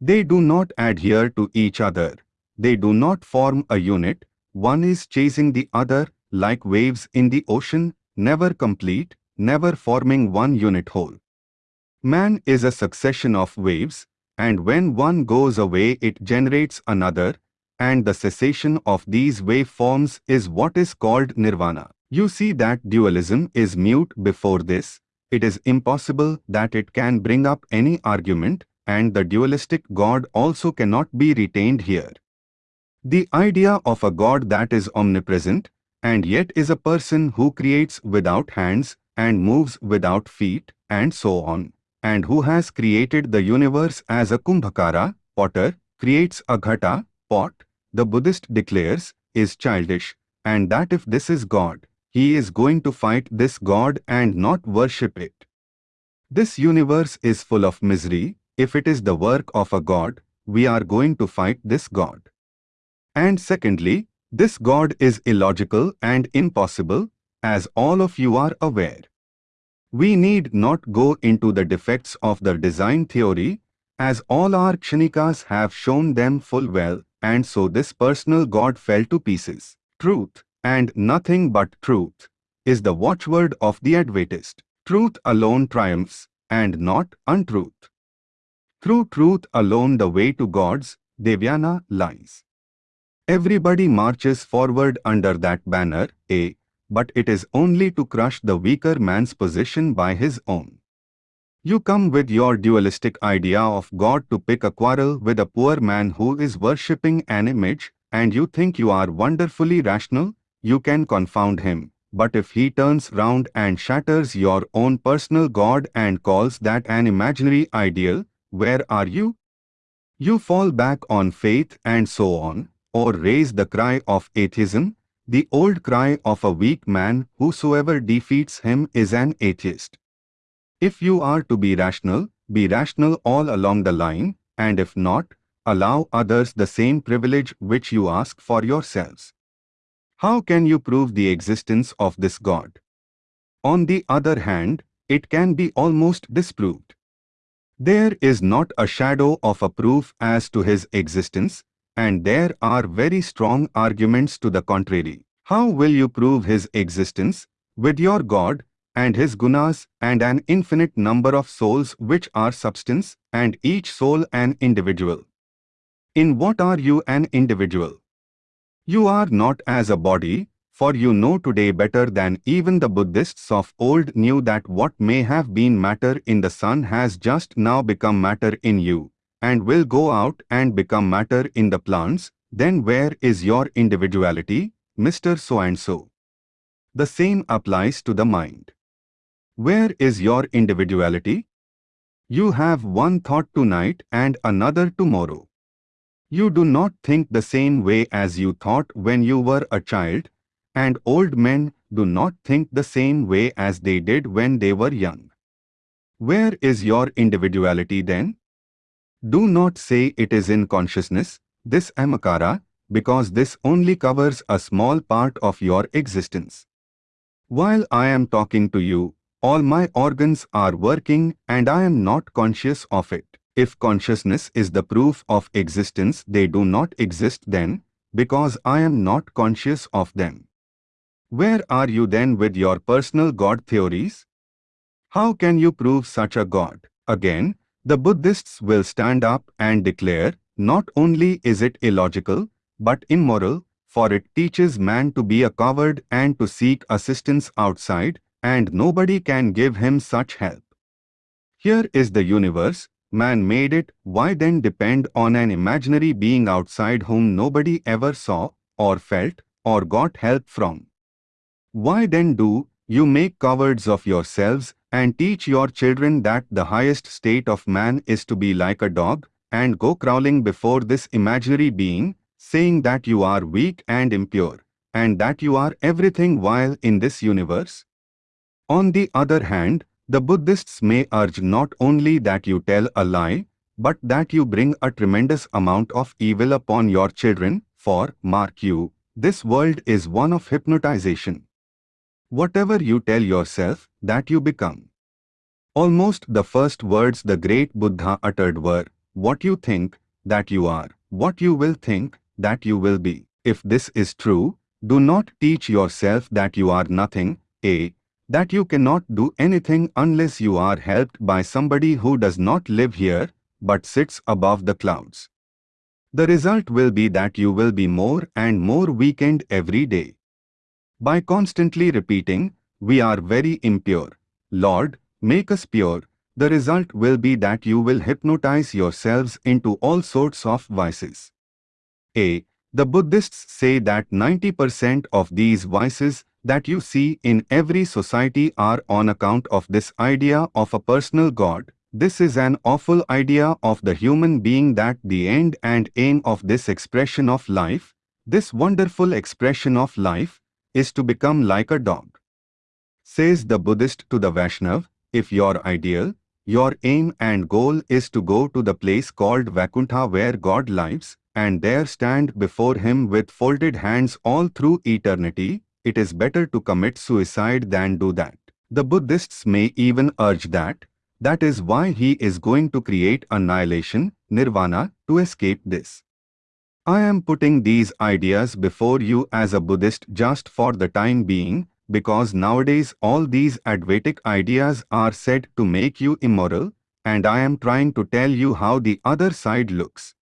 They do not adhere to each other. They do not form a unit. One is chasing the other like waves in the ocean, never complete, never forming one unit whole. Man is a succession of waves, and when one goes away it generates another, and the cessation of these waveforms is what is called nirvana. You see that dualism is mute before this, it is impossible that it can bring up any argument, and the dualistic God also cannot be retained here. The idea of a God that is omnipresent, and yet is a person who creates without hands and moves without feet and so on, and who has created the universe as a kumbhakara, potter, creates a ghata, pot, the Buddhist declares, is childish, and that if this is God, he is going to fight this God and not worship it. This universe is full of misery, if it is the work of a God, we are going to fight this God. And secondly, this God is illogical and impossible, as all of you are aware. We need not go into the defects of the design theory, as all our Kshanikas have shown them full well, and so this personal God fell to pieces. Truth, and nothing but truth, is the watchword of the Advaitist. Truth alone triumphs, and not untruth. Through truth alone the way to God's, Devayana, lies. Everybody marches forward under that banner, A, but it is only to crush the weaker man's position by his own. You come with your dualistic idea of God to pick a quarrel with a poor man who is worshipping an image, and you think you are wonderfully rational, you can confound him. But if he turns round and shatters your own personal God and calls that an imaginary ideal, where are you? You fall back on faith and so on, or raise the cry of atheism, the old cry of a weak man whosoever defeats him is an atheist. If you are to be rational, be rational all along the line, and if not, allow others the same privilege which you ask for yourselves. How can you prove the existence of this God? On the other hand, it can be almost disproved. There is not a shadow of a proof as to his existence, and there are very strong arguments to the contrary. How will you prove his existence? With your God, and his gunas, and an infinite number of souls which are substance, and each soul an individual. In what are you an individual? You are not as a body, for you know today better than even the Buddhists of old knew that what may have been matter in the sun has just now become matter in you and will go out and become matter in the plants, then where is your individuality, Mr. So-and-so? The same applies to the mind. Where is your individuality? You have one thought tonight and another tomorrow. You do not think the same way as you thought when you were a child, and old men do not think the same way as they did when they were young. Where is your individuality then? Do not say it is in consciousness, this ahamkara, because this only covers a small part of your existence. While I am talking to you, all my organs are working and I am not conscious of it. If consciousness is the proof of existence, they do not exist then, because I am not conscious of them. Where are you then with your personal God theories? How can you prove such a God? Again, the Buddhists will stand up and declare, not only is it illogical, but immoral, for it teaches man to be a coward and to seek assistance outside, and nobody can give him such help. Here is the universe, man made it, why then depend on an imaginary being outside whom nobody ever saw, or felt, or got help from? Why then do you make cowards of yourselves and teach your children that the highest state of man is to be like a dog, and go crawling before this imaginary being, saying that you are weak and impure, and that you are everything while in this universe? On the other hand, the Buddhists may urge not only that you tell a lie, but that you bring a tremendous amount of evil upon your children, for, mark you, this world is one of hypnotization. Whatever you tell yourself, that you become. Almost the first words the great Buddha uttered were, what you think, that you are, what you will think, that you will be. If this is true, do not teach yourself that you are nothing, a, that you cannot do anything unless you are helped by somebody who does not live here, but sits above the clouds. The result will be that you will be more and more weakened every day. By constantly repeating, we are very impure, Lord, make us pure, the result will be that you will hypnotize yourselves into all sorts of vices. A. The Buddhists say that 90% of these vices that you see in every society are on account of this idea of a personal God. This is an awful idea of the human being that the end and aim of this expression of life, this wonderful expression of life, is to become like a dog. Says the Buddhist to the Vaishnav, if your ideal, your aim and goal is to go to the place called Vaikuntha where God lives, and there stand before him with folded hands all through eternity, it is better to commit suicide than do that. The Buddhists may even urge that, that is why he is going to create annihilation, nirvana, to escape this. I am putting these ideas before you as a Buddhist just for the time being, because nowadays all these Advaitic ideas are said to make you immoral, and I am trying to tell you how the other side looks.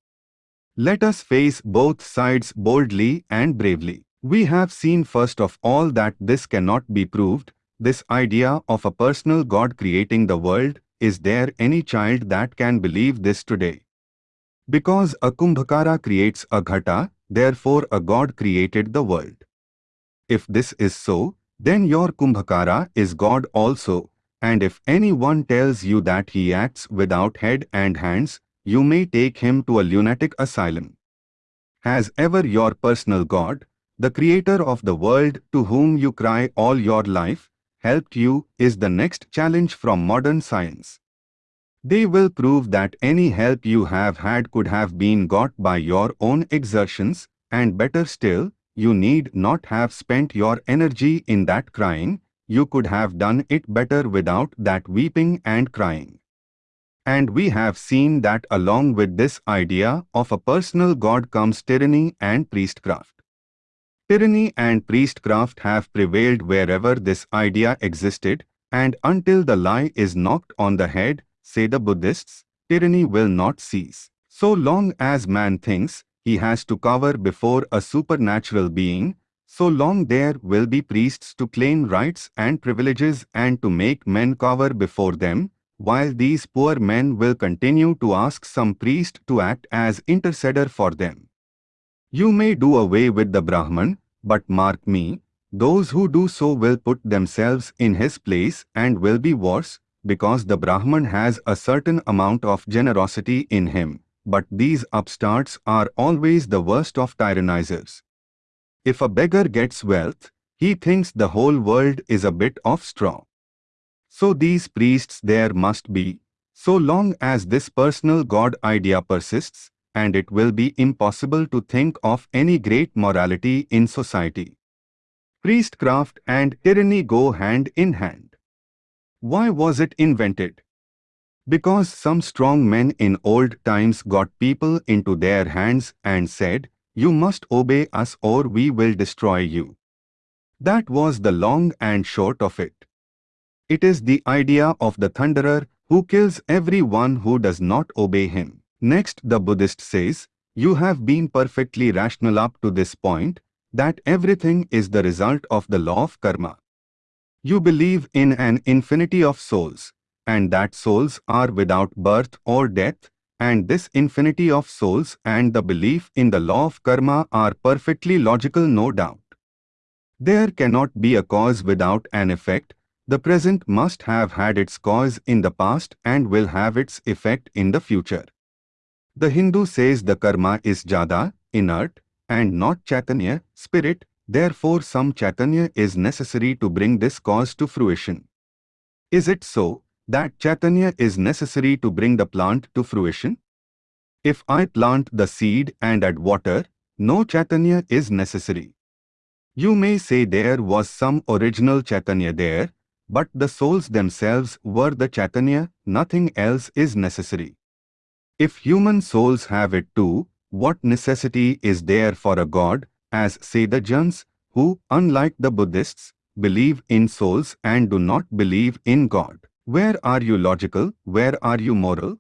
Let us face both sides boldly and bravely. We have seen first of all that this cannot be proved, this idea of a personal God creating the world, is there any child that can believe this today? Because a Kumbhakara creates a Ghata, therefore a God created the world. If this is so, then your Kumbhakara is God also, and if anyone tells you that he acts without head and hands, you may take him to a lunatic asylum. Has ever your personal God, the creator of the world to whom you cry all your life, helped you is the next challenge from modern science. They will prove that any help you have had could have been got by your own exertions, and better still, you need not have spent your energy in that crying, you could have done it better without that weeping and crying. And we have seen that along with this idea of a personal God comes tyranny and priestcraft. Tyranny and priestcraft have prevailed wherever this idea existed, and until the lie is knocked on the head, say the Buddhists, tyranny will not cease. So long as man thinks, he has to cower before a supernatural being, so long there will be priests to claim rights and privileges and to make men cower before them, while these poor men will continue to ask some priest to act as interceder for them. You may do away with the Brahman, but mark me, those who do so will put themselves in his place and will be worse, because the Brahman has a certain amount of generosity in him but these upstarts are always the worst of tyrannizers. If a beggar gets wealth, he thinks the whole world is a bit of straw. So these priests there must be, so long as this personal God idea persists, and it will be impossible to think of any great morality in society. Priestcraft and tyranny go hand in hand. Why was it invented? Because some strong men in old times got people into their hands and said, You must obey us or we will destroy you. That was the long and short of it. It is the idea of the thunderer who kills everyone who does not obey him. Next the Buddhist says, You have been perfectly rational up to this point, that everything is the result of the law of karma. You believe in an infinity of souls, and that souls are without birth or death, and this infinity of souls and the belief in the law of karma are perfectly logical no doubt. There cannot be a cause without an effect, the present must have had its cause in the past and will have its effect in the future. The Hindu says the karma is jada, inert, and not chaitanya, spirit, therefore some chaitanya is necessary to bring this cause to fruition. Is it so? that Chaitanya is necessary to bring the plant to fruition? If I plant the seed and add water, no Chaitanya is necessary. You may say there was some original Chaitanya there, but the souls themselves were the Chaitanya, nothing else is necessary. If human souls have it too, what necessity is there for a god, as say the Jains, who, unlike the Buddhists, believe in souls and do not believe in God? Where are you logical? Where are you moral?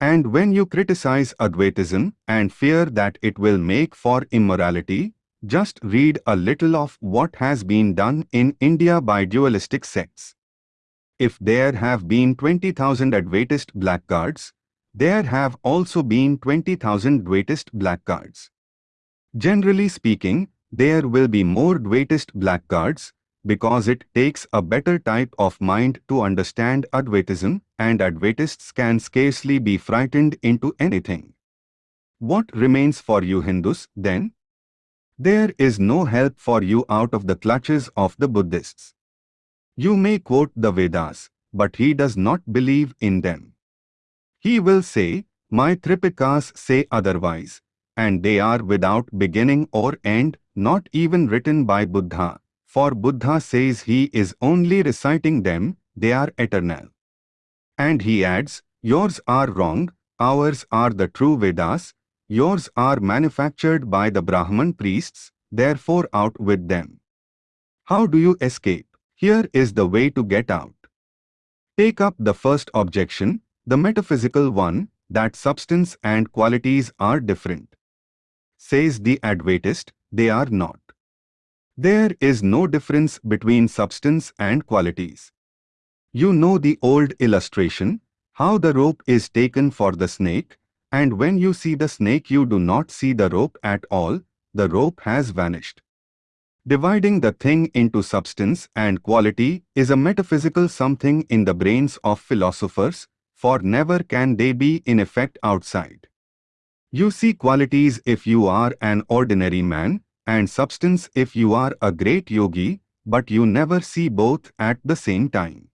And when you criticize Advaitism and fear that it will make for immorality, just read a little of what has been done in India by dualistic sects. If there have been 20,000 Advaitist blackguards, there have also been 20,000 Dvaitist blackguards. Generally speaking, there will be more Dvaitist blackguards because it takes a better type of mind to understand Advaitism and Advaitists can scarcely be frightened into anything. What remains for you Hindus, then? There is no help for you out of the clutches of the Buddhists. You may quote the Vedas, but he does not believe in them. He will say, My Tripitakas say otherwise, and they are without beginning or end, not even written by Buddha, for Buddha says he is only reciting them, they are eternal. And he adds, Yours are wrong, ours are the true Vedas, yours are manufactured by the Brahman priests, therefore out with them. How do you escape? Here is the way to get out. Take up the first objection, the metaphysical one, that substance and qualities are different. Says the Advaitist, they are not. There is no difference between substance and qualities. You know the old illustration, how the rope is taken for the snake, and when you see the snake you do not see the rope at all, the rope has vanished. Dividing the thing into substance and quality is a metaphysical something in the brains of philosophers, for never can they be in effect outside. You see qualities if you are an ordinary man, and substance if you are a great yogi, but you never see both at the same time.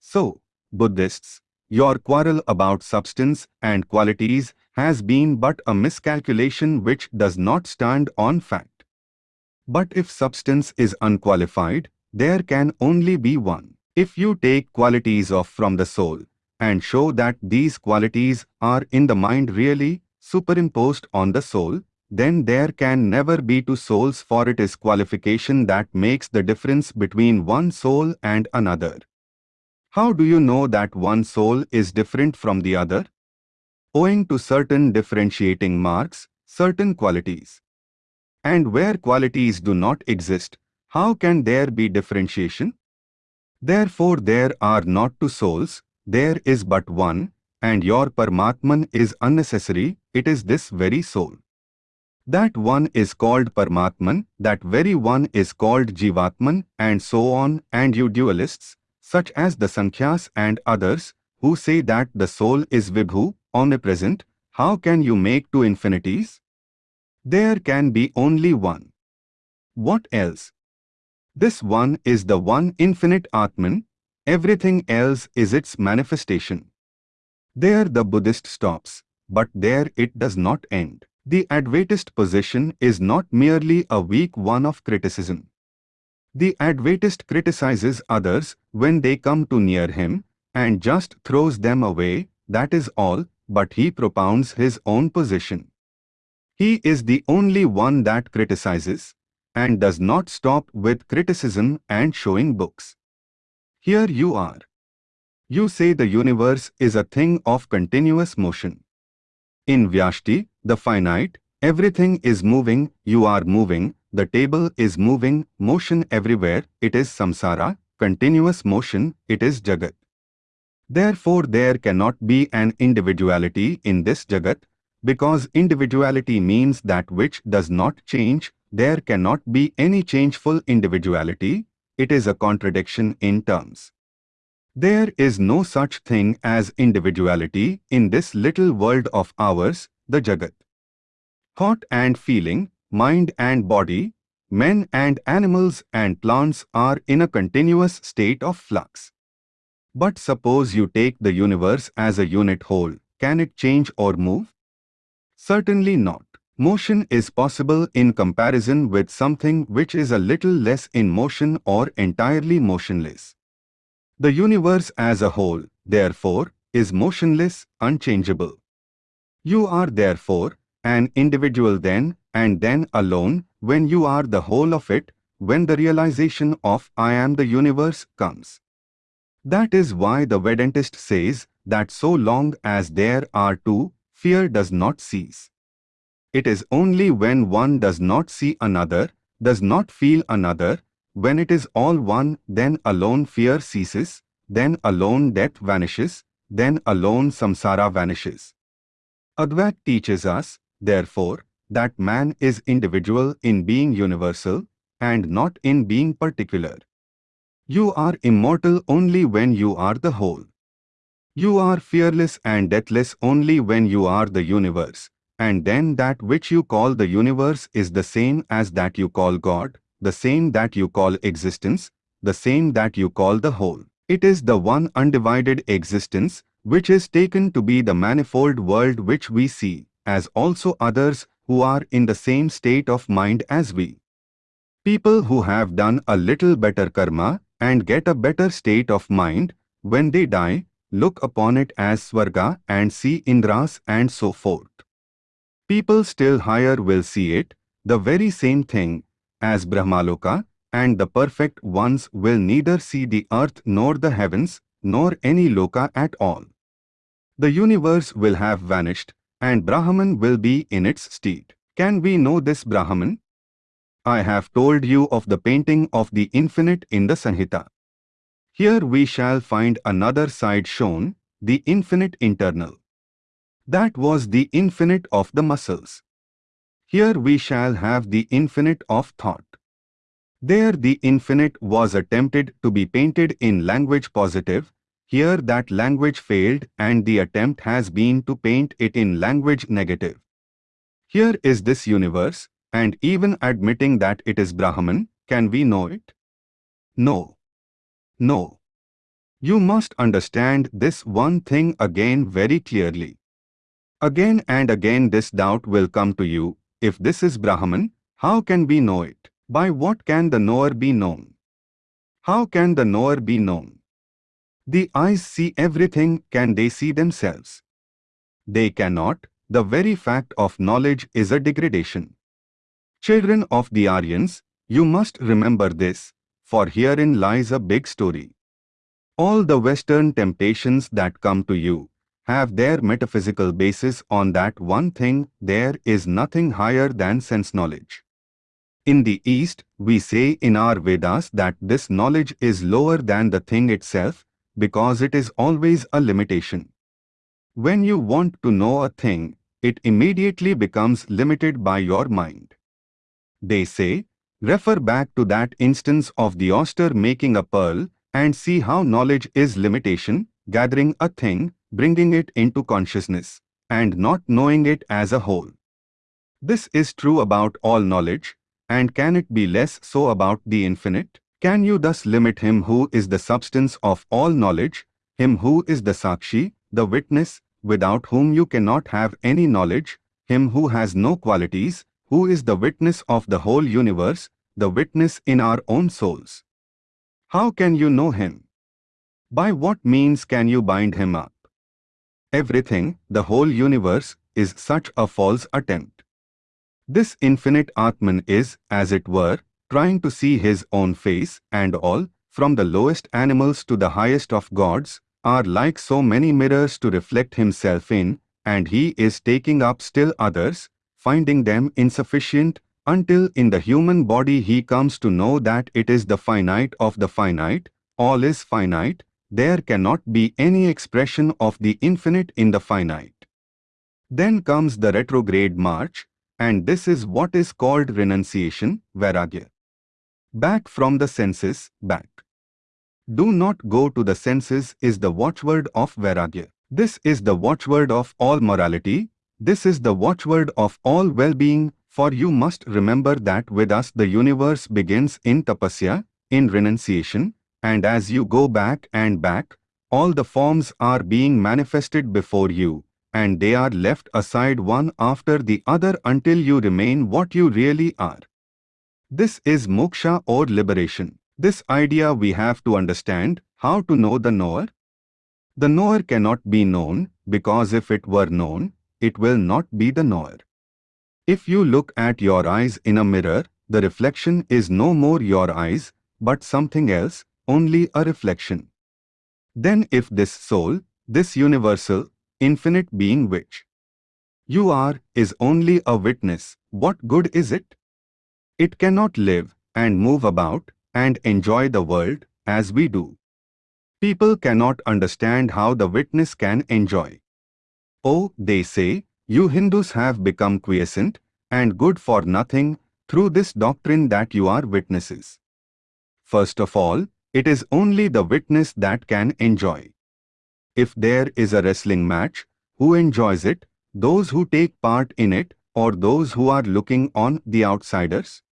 So, Buddhists, your quarrel about substance and qualities has been but a miscalculation which does not stand on fact. But if substance is unqualified, there can only be one. If you take qualities off from the soul, and show that these qualities are in the mind really superimposed on the soul, then there can never be two souls for it is qualification that makes the difference between one soul and another. How do you know that one soul is different from the other? Owing to certain differentiating marks, certain qualities. And where qualities do not exist, how can there be differentiation? Therefore there are not two souls, there is but one, and your Paramatman is unnecessary, it is this very soul. That one is called Paramatman, that very one is called Jivatman, and so on, and you dualists, such as the Sankhyas and others, who say that the soul is Vibhu, omnipresent, how can you make two infinities? There can be only one. What else? This one is the one infinite Atman, Everything else is its manifestation. There the Buddhist stops, but there it does not end. The Advaitist position is not merely a weak one of criticism. The Advaitist criticizes others when they come too near him and just throws them away, that is all, but he propounds his own position. He is the only one that criticizes and does not stop with criticism and showing books. Here you are. You say the universe is a thing of continuous motion. In Vyashti, the finite, everything is moving, you are moving, the table is moving, motion everywhere, it is samsara, continuous motion, it is jagat. Therefore there cannot be an individuality in this jagat, because individuality means that which does not change, there cannot be any changeful individuality, it is a contradiction in terms. There is no such thing as individuality in this little world of ours, the Jagat. Thought and feeling, mind and body, men and animals and plants are in a continuous state of flux. But suppose you take the universe as a unit whole, can it change or move? Certainly not. Motion is possible in comparison with something which is a little less in motion or entirely motionless. The universe as a whole, therefore, is motionless, unchangeable. You are therefore an individual then and then alone when you are the whole of it, when the realization of I am the universe comes. That is why the Vedantist says that so long as there are two, fear does not cease. It is only when one does not see another, does not feel another, when it is all one, then alone fear ceases, then alone death vanishes, then alone samsara vanishes. Advait teaches us, therefore, that man is individual in being universal and not in being particular. You are immortal only when you are the whole. You are fearless and deathless only when you are the universe and then that which you call the universe is the same as that you call God, the same that you call existence, the same that you call the whole. It is the one undivided existence, which is taken to be the manifold world which we see, as also others who are in the same state of mind as we. People who have done a little better karma and get a better state of mind, when they die, look upon it as Swarga and see Indras and so forth. People still higher will see it, the very same thing, as Brahmaloka, and the perfect ones will neither see the earth nor the heavens, nor any loka at all. The universe will have vanished, and Brahman will be in its stead. Can we know this Brahman? I have told you of the painting of the infinite in the Samhita. Here we shall find another side shown, the infinite internal. That was the infinite of the muscles. Here we shall have the infinite of thought. There the infinite was attempted to be painted in language positive, here that language failed and the attempt has been to paint it in language negative. Here is this universe, and even admitting that it is Brahman, can we know it? No. No. You must understand this one thing again very clearly. Again and again this doubt will come to you, if this is Brahman, how can we know it? By what can the knower be known? How can the knower be known? The eyes see everything, can they see themselves? They cannot, the very fact of knowledge is a degradation. Children of the Aryans, you must remember this, for herein lies a big story. All the Western temptations that come to you have their metaphysical basis on that one thing there is nothing higher than sense knowledge. In the East, we say in our Vedas that this knowledge is lower than the thing itself because it is always a limitation. When you want to know a thing, it immediately becomes limited by your mind. They say, refer back to that instance of the oyster making a pearl and see how knowledge is limitation, gathering a thing, bringing it into consciousness, and not knowing it as a whole. This is true about all knowledge, and can it be less so about the infinite? Can you thus limit him who is the substance of all knowledge, him who is the Sakshi, the witness, without whom you cannot have any knowledge, him who has no qualities, who is the witness of the whole universe, the witness in our own souls? How can you know him? By what means can you bind him up? Everything, the whole universe, is such a false attempt. This infinite Atman is, as it were, trying to see his own face, and all, from the lowest animals to the highest of gods, are like so many mirrors to reflect himself in, and he is taking up still others, finding them insufficient, until in the human body he comes to know that it is the finite of the finite, all is finite, there cannot be any expression of the infinite in the finite. Then comes the retrograde march, and this is what is called renunciation, vairagya. Back from the senses, back. Do not go to the senses is the watchword of vairagya. This is the watchword of all morality, this is the watchword of all well-being, for you must remember that with us the universe begins in tapasya, in renunciation, and as you go back and back, all the forms are being manifested before you, and they are left aside one after the other until you remain what you really are. This is moksha or liberation. This idea we have to understand, how to know the knower. The knower cannot be known, because if it were known, it will not be the knower. If you look at your eyes in a mirror, the reflection is no more your eyes, but something else, only a reflection. Then if this soul, this universal, infinite being which you are, is only a witness, what good is it? It cannot live and move about and enjoy the world as we do. People cannot understand how the witness can enjoy. Oh, they say, you Hindus have become quiescent and good for nothing through this doctrine that you are witnesses. First of all, it is only the witness that can enjoy. If there is a wrestling match, who enjoys it? Those who take part in it or those who are looking on the outsiders?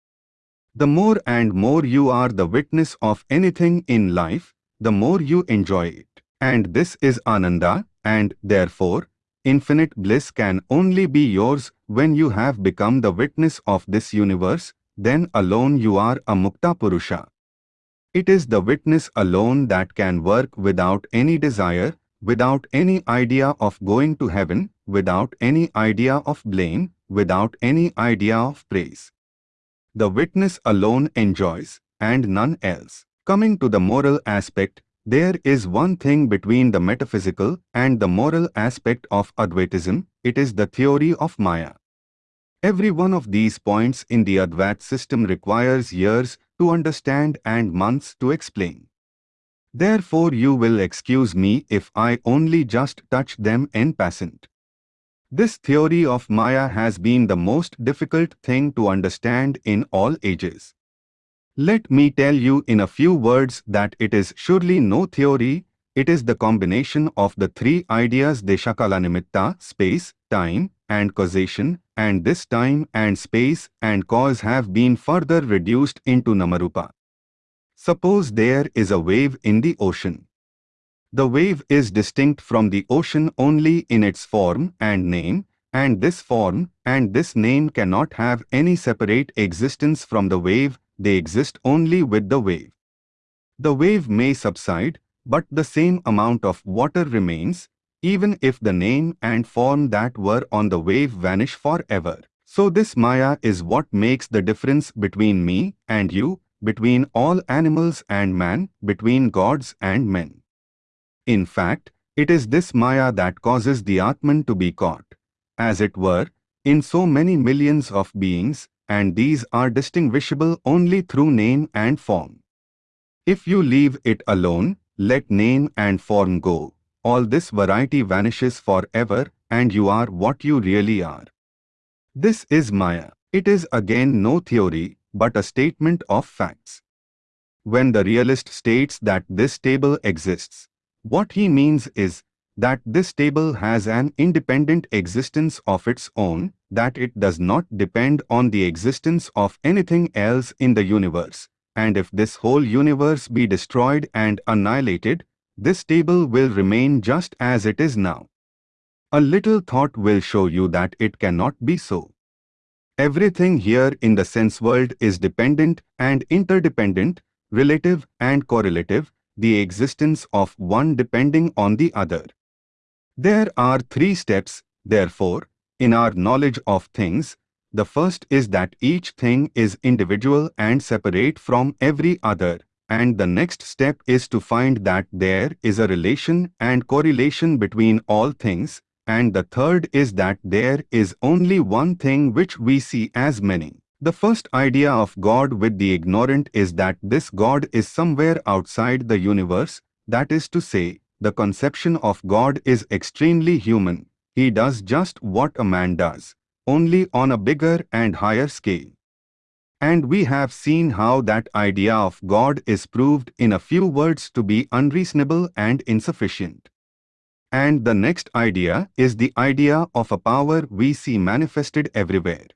The more and more you are the witness of anything in life, the more you enjoy it. And this is Ananda, and therefore, infinite bliss can only be yours when you have become the witness of this universe, then alone you are a Mukta Purusha. It is the witness alone that can work without any desire, without any idea of going to heaven, without any idea of blame, without any idea of praise. The witness alone enjoys, and none else. Coming to the moral aspect, there is one thing between the metaphysical and the moral aspect of Advaitism, it is the theory of Maya. Every one of these points in the Advait system requires years to understand and months to explain. Therefore you will excuse me if I only just touch them in passant. This theory of Maya has been the most difficult thing to understand in all ages. Let me tell you in a few words that it is surely no theory, it is the combination of the three ideas Deshakalanimitta, space, time, and causation, and this time and space and cause have been further reduced into Namarupa. Suppose there is a wave in the ocean. The wave is distinct from the ocean only in its form and name, and this form and this name cannot have any separate existence from the wave they exist only with the wave. The wave may subside, but the same amount of water remains, even if the name and form that were on the wave vanish forever. So this Maya is what makes the difference between me and you, between all animals and man, between gods and men. In fact, it is this Maya that causes the Atman to be caught, as it were, in so many millions of beings, and these are distinguishable only through name and form. If you leave it alone, let name and form go, all this variety vanishes forever and you are what you really are. This is Maya. It is again no theory, but a statement of facts. When the realist states that this table exists, what he means is that this table has an independent existence of its own, that it does not depend on the existence of anything else in the universe. And if this whole universe be destroyed and annihilated, this table will remain just as it is now. A little thought will show you that it cannot be so. Everything here in the sense world is dependent and interdependent, relative and correlative, the existence of one depending on the other. There are three steps, therefore, in our knowledge of things. The first is that each thing is individual and separate from every other, and the next step is to find that there is a relation and correlation between all things, and the third is that there is only one thing which we see as many. The first idea of God with the ignorant is that this God is somewhere outside the universe, that is to say, the conception of God is extremely human. He does just what a man does, only on a bigger and higher scale. And we have seen how that idea of God is proved in a few words to be unreasonable and insufficient. And the next idea is the idea of a power we see manifested everywhere.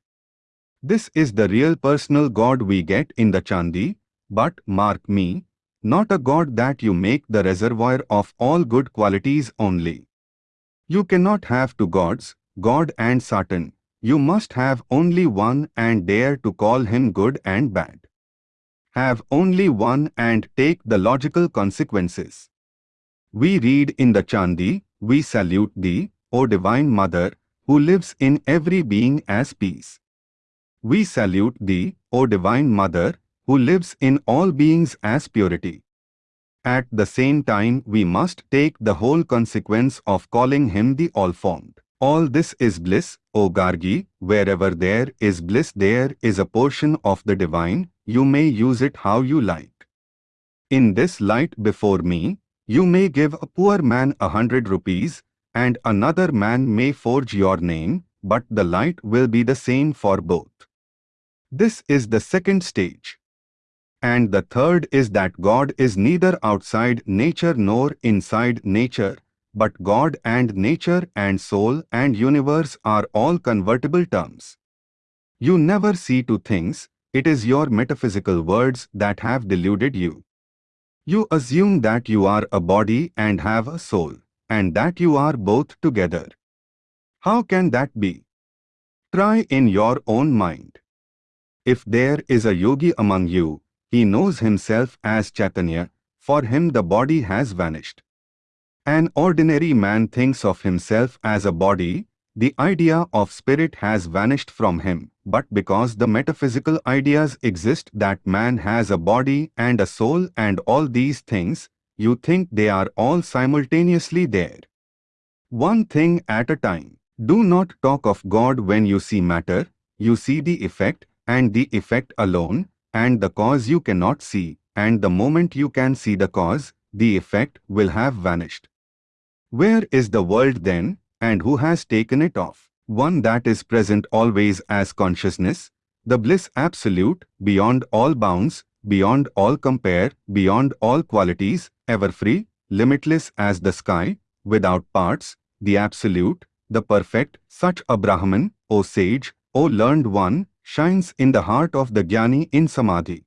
This is the real personal God we get in the Chandi, but mark me, not a God that you make the reservoir of all good qualities only. You cannot have two gods, God and Satan. You must have only one and dare to call him good and bad. Have only one and take the logical consequences. We read in the Chandi, we salute thee, O Divine Mother, who lives in every being as peace. We salute thee, O Divine Mother, who lives in all beings as purity. At the same time we must take the whole consequence of calling him the all-formed. All this is bliss, O Gargi, wherever there is bliss there is a portion of the divine, you may use it how you like. In this light before me, you may give a poor man a hundred rupees, and another man may forge your name, but the light will be the same for both. This is the second stage. And the third is that God is neither outside nature nor inside nature, but God and nature and soul and universe are all convertible terms. You never see two things, it is your metaphysical words that have deluded you. You assume that you are a body and have a soul, and that you are both together. How can that be? Try in your own mind. If there is a yogi among you, he knows himself as Chaitanya, for him the body has vanished. An ordinary man thinks of himself as a body, the idea of spirit has vanished from him, but because the metaphysical ideas exist that man has a body and a soul and all these things, you think they are all simultaneously there. One thing at a time. Do not talk of God when you see matter, you see the effect, and the effect alone, and the cause you cannot see, and the moment you can see the cause, the effect will have vanished. Where is the world then, and who has taken it off? One that is present always as consciousness, the bliss absolute, beyond all bounds, beyond all compare, beyond all qualities, ever free, limitless as the sky, without parts, the absolute, the perfect, such a Brahman, O sage, O learned one, shines in the heart of the Jnani in Samadhi.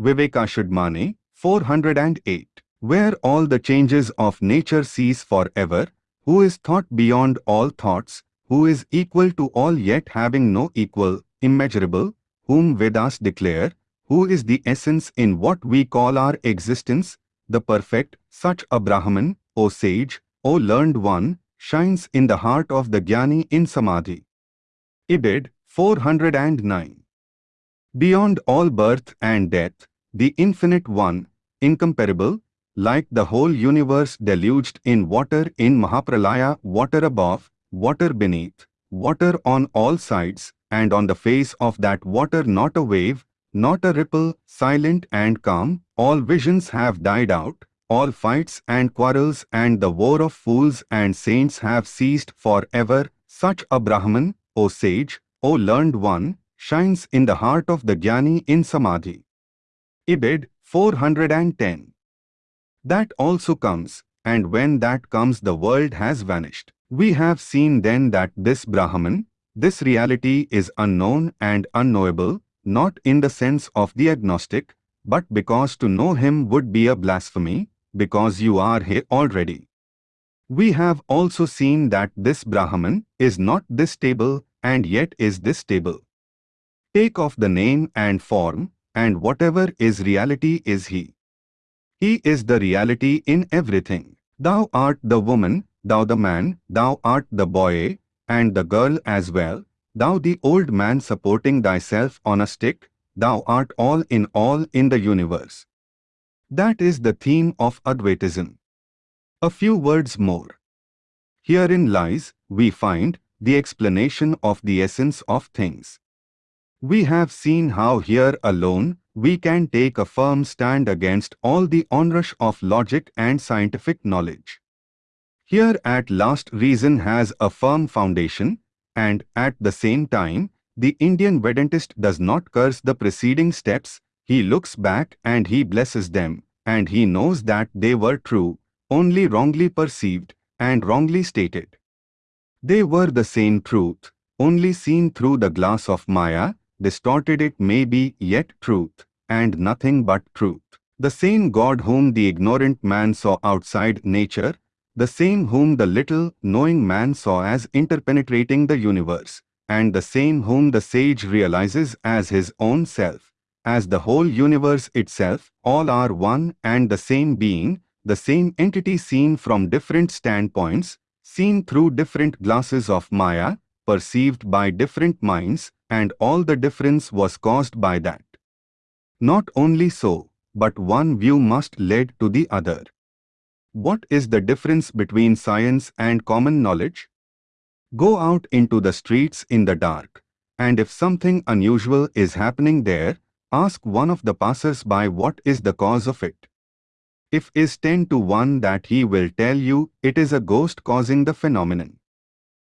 Vivekachudamani, 408. Where all the changes of nature cease forever, who is thought beyond all thoughts, who is equal to all yet having no equal, immeasurable, whom Vedas declare, who is the essence in what we call our existence, the perfect, such a Brahman, O sage, O learned one, shines in the heart of the Jnani in Samadhi. Ibid, 409. Beyond all birth and death, the Infinite One, incomparable, like the whole universe deluged in water in Mahapralaya, water above, water beneath, water on all sides, and on the face of that water not a wave, not a ripple, silent and calm, all visions have died out, all fights and quarrels and the war of fools and saints have ceased for ever, such a Brahman, O sage, O learned one, shines in the heart of the Jnani in Samadhi. Ibid, 410 that also comes, and when that comes the world has vanished. We have seen then that this Brahman, this reality is unknown and unknowable, not in the sense of the agnostic, but because to know him would be a blasphemy, because you are he already. We have also seen that this Brahman is not this stable and yet is this stable. Take off the name and form, and whatever is reality is he. He is the reality in everything. Thou art the woman, thou the man, thou art the boy, and the girl as well, thou the old man supporting thyself on a stick, thou art all in all in the universe. That is the theme of Advaitism. A few words more. Herein lies, we find, the explanation of the essence of things. We have seen how here alone we can take a firm stand against all the onrush of logic and scientific knowledge. Here at last reason has a firm foundation, and at the same time, the Indian Vedantist does not curse the preceding steps, he looks back and he blesses them, and he knows that they were true, only wrongly perceived and wrongly stated. They were the same truth, only seen through the glass of Maya, distorted it may be yet truth, and nothing but truth. The same God whom the ignorant man saw outside nature, the same whom the little, knowing man saw as interpenetrating the universe, and the same whom the sage realizes as his own self, as the whole universe itself, all are one and the same being, the same entity seen from different standpoints, seen through different glasses of Maya, perceived by different minds, and all the difference was caused by that. Not only so, but one view must lead to the other. What is the difference between science and common knowledge? Go out into the streets in the dark, and if something unusual is happening there, ask one of the passers-by what is the cause of it. If is 10 to 1 that he will tell you it is a ghost causing the phenomenon.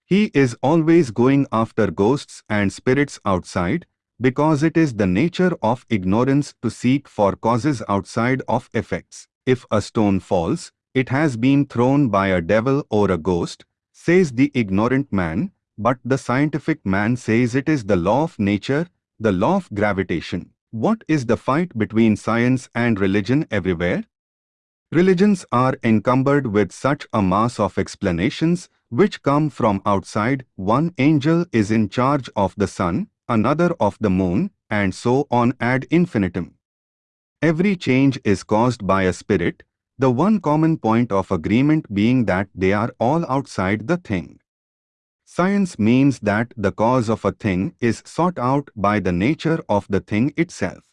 He is always going after ghosts and spirits outside because it is the nature of ignorance to seek for causes outside of effects. If a stone falls, it has been thrown by a devil or a ghost, says the ignorant man, but the scientific man says it is the law of nature, the law of gravitation. What is the fight between science and religion everywhere? Religions are encumbered with such a mass of explanations which come from outside. One angel is in charge of the sun, another of the moon, and so on ad infinitum. Every change is caused by a spirit, the one common point of agreement being that they are all outside the thing. Science means that the cause of a thing is sought out by the nature of the thing itself.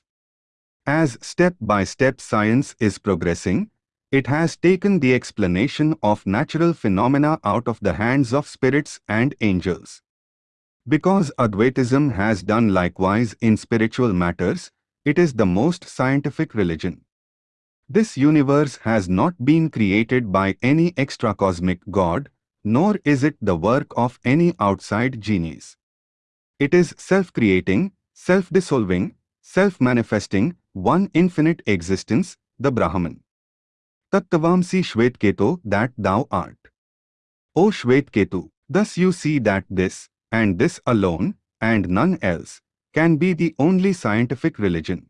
As step by step science is progressing, it has taken the explanation of natural phenomena out of the hands of spirits and angels. Because Advaitism has done likewise in spiritual matters, it is the most scientific religion. This universe has not been created by any extra-cosmic god, nor is it the work of any outside genius. It is self-creating, self-dissolving, self-manifesting, one infinite existence, the Brahman. Tattvamasi Shvetketu that thou art. O Shvetketu, thus you see that this, and this alone, and none else, can be the only scientific religion.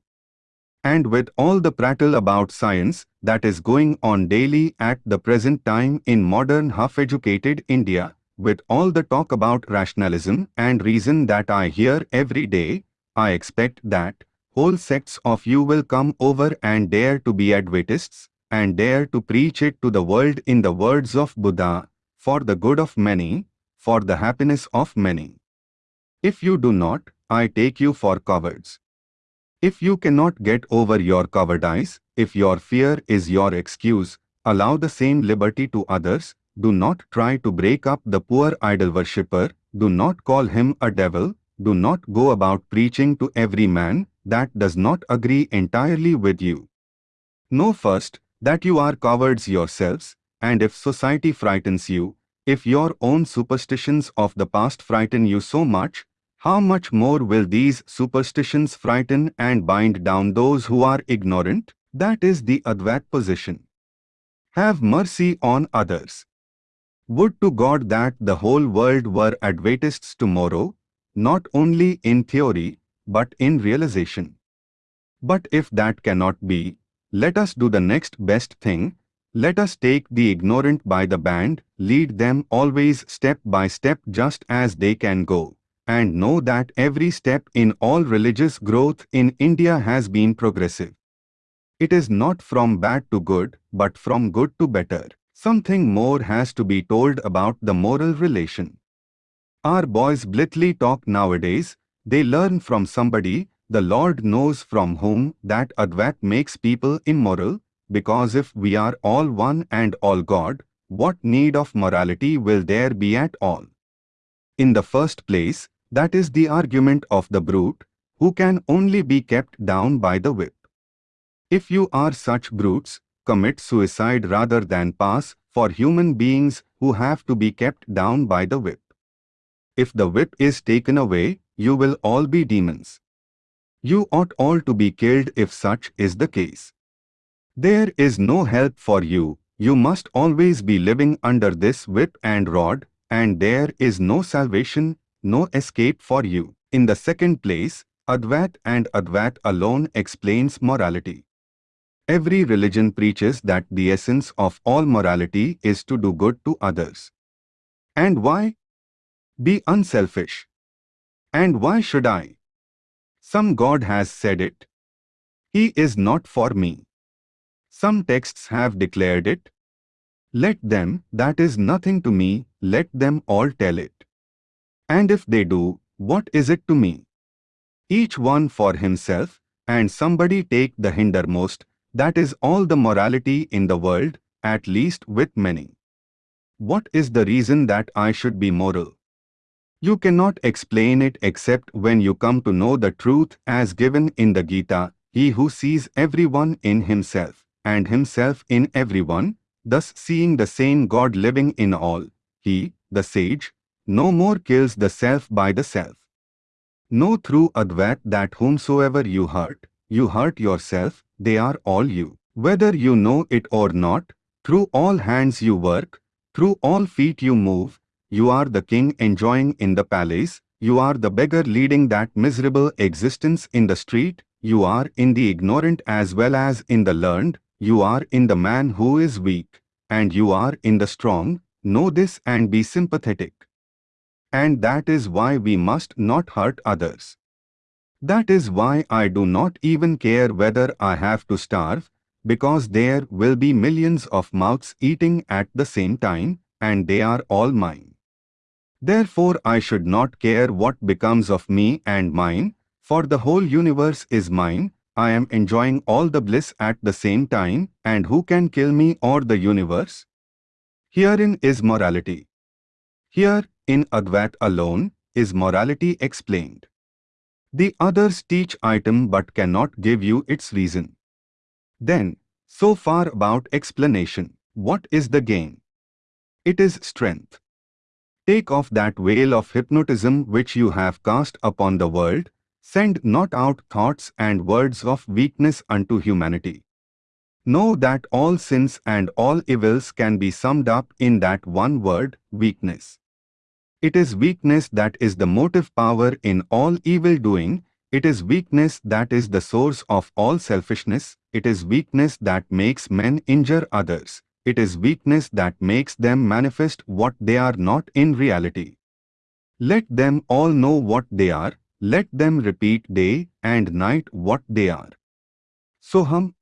And with all the prattle about science that is going on daily at the present time in modern half-educated India, with all the talk about rationalism and reason that I hear every day, I expect that whole sects of you will come over and dare to be Advaitists, and dare to preach it to the world in the words of Buddha, for the good of many, for the happiness of many. If you do not, I take you for cowards. If you cannot get over your cowardice, if your fear is your excuse, allow the same liberty to others, do not try to break up the poor idol worshipper, do not call him a devil, do not go about preaching to every man that does not agree entirely with you. Know first that you are cowards yourselves, and if society frightens you, if your own superstitions of the past frighten you so much, how much more will these superstitions frighten and bind down those who are ignorant? That is the Advait position. Have mercy on others. Would to God that the whole world were Advaitists tomorrow, not only in theory, but in realization. But if that cannot be, let us do the next best thing. Let us take the ignorant by the band, lead them always step by step just as they can go, and know that every step in all religious growth in India has been progressive. It is not from bad to good, but from good to better. Something more has to be told about the moral relation. Our boys blithely talk nowadays, they learn from somebody, the Lord knows from whom that Advait makes people immoral, because if we are all one and all God, what need of morality will there be at all? In the first place, that is the argument of the brute, who can only be kept down by the whip. If you are such brutes, commit suicide rather than pass for human beings who have to be kept down by the whip. If the whip is taken away, you will all be demons. You ought all to be killed if such is the case. There is no help for you, you must always be living under this whip and rod, and there is no salvation, no escape for you. In the second place, Advait and Advait alone explains morality. Every religion preaches that the essence of all morality is to do good to others. And why? Be unselfish. And why should I? Some God has said it. He is not for me. Some texts have declared it. Let them, that is nothing to me, let them all tell it. And if they do, what is it to me? Each one for himself, and somebody take the hindermost, that is all the morality in the world, at least with many. What is the reason that I should be moral? You cannot explain it except when you come to know the truth as given in the Gita, he who sees everyone in himself, and himself in everyone, thus seeing the same God living in all, he, the sage, no more kills the self by the self. Know through Advait that whomsoever you hurt, you hurt yourself, they are all you. Whether you know it or not, through all hands you work, through all feet you move, you are the king enjoying in the palace, you are the beggar leading that miserable existence in the street, you are in the ignorant as well as in the learned, you are in the man who is weak, and you are in the strong, know this and be sympathetic. And that is why we must not hurt others. That is why I do not even care whether I have to starve, because there will be millions of mouths eating at the same time, and they are all mine. Therefore I should not care what becomes of me and mine, for the whole universe is mine, I am enjoying all the bliss at the same time, and who can kill me or the universe? Herein is morality. Here, in Advait alone, is morality explained. The others teach item but cannot give you its reason. Then, so far about explanation, what is the gain? It is strength. Take off that veil of hypnotism which you have cast upon the world, Send not out thoughts and words of weakness unto humanity. Know that all sins and all evils can be summed up in that one word, weakness. It is weakness that is the motive power in all evil doing, it is weakness that is the source of all selfishness, it is weakness that makes men injure others, it is weakness that makes them manifest what they are not in reality. Let them all know what they are, let them repeat day and night what they are. Soham.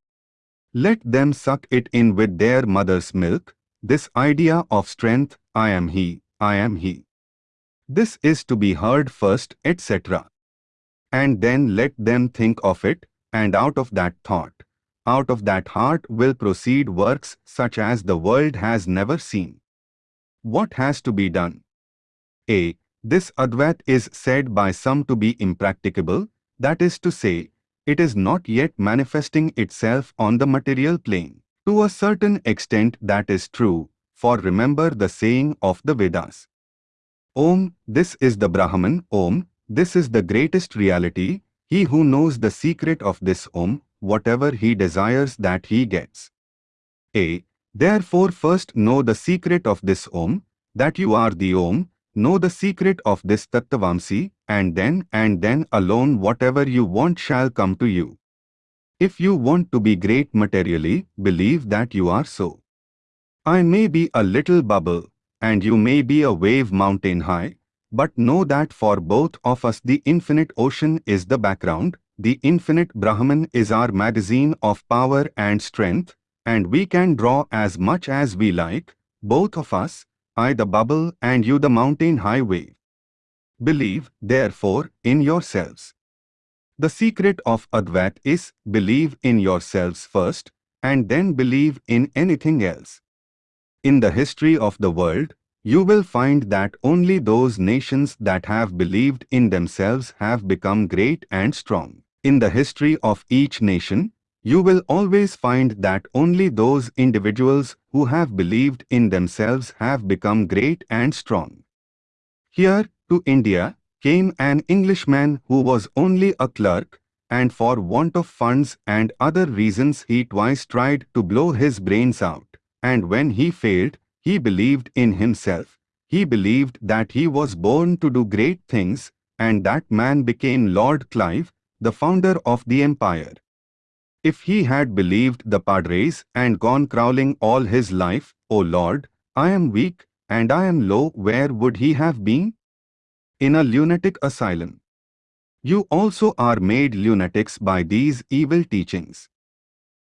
Let them suck it in with their mother's milk, this idea of strength, I am he, I am he. This is to be heard first, etc. And then let them think of it, and out of that thought, out of that heart will proceed works such as the world has never seen. What has to be done? A. This Advait is said by some to be impracticable, that is to say, it is not yet manifesting itself on the material plane. To a certain extent that is true, for remember the saying of the Vedas. Om, this is the Brahman, Om, this is the greatest reality, he who knows the secret of this Om, whatever he desires that he gets. A. Therefore first know the secret of this Om, that you are the Om, Know the secret of this Tattvamasi, and then and then alone whatever you want shall come to you. If you want to be great materially, believe that you are so. I may be a little bubble, and you may be a wave mountain high, but know that for both of us the infinite ocean is the background, the infinite Brahman is our magazine of power and strength, and we can draw as much as we like, both of us, I the bubble and you the mountain highway. Believe, therefore, in yourselves. The secret of Advait is believe in yourselves first and then believe in anything else. In the history of the world, you will find that only those nations that have believed in themselves have become great and strong. In the history of each nation, you will always find that only those individuals who have believed in themselves have become great and strong. Here, to India, came an Englishman who was only a clerk, and for want of funds and other reasons he twice tried to blow his brains out, and when he failed, he believed in himself. He believed that he was born to do great things, and that man became Lord Clive, the founder of the empire. If he had believed the Padres and gone crawling all his life, O Lord, I am weak and I am low, where would he have been? In a lunatic asylum. You also are made lunatics by these evil teachings.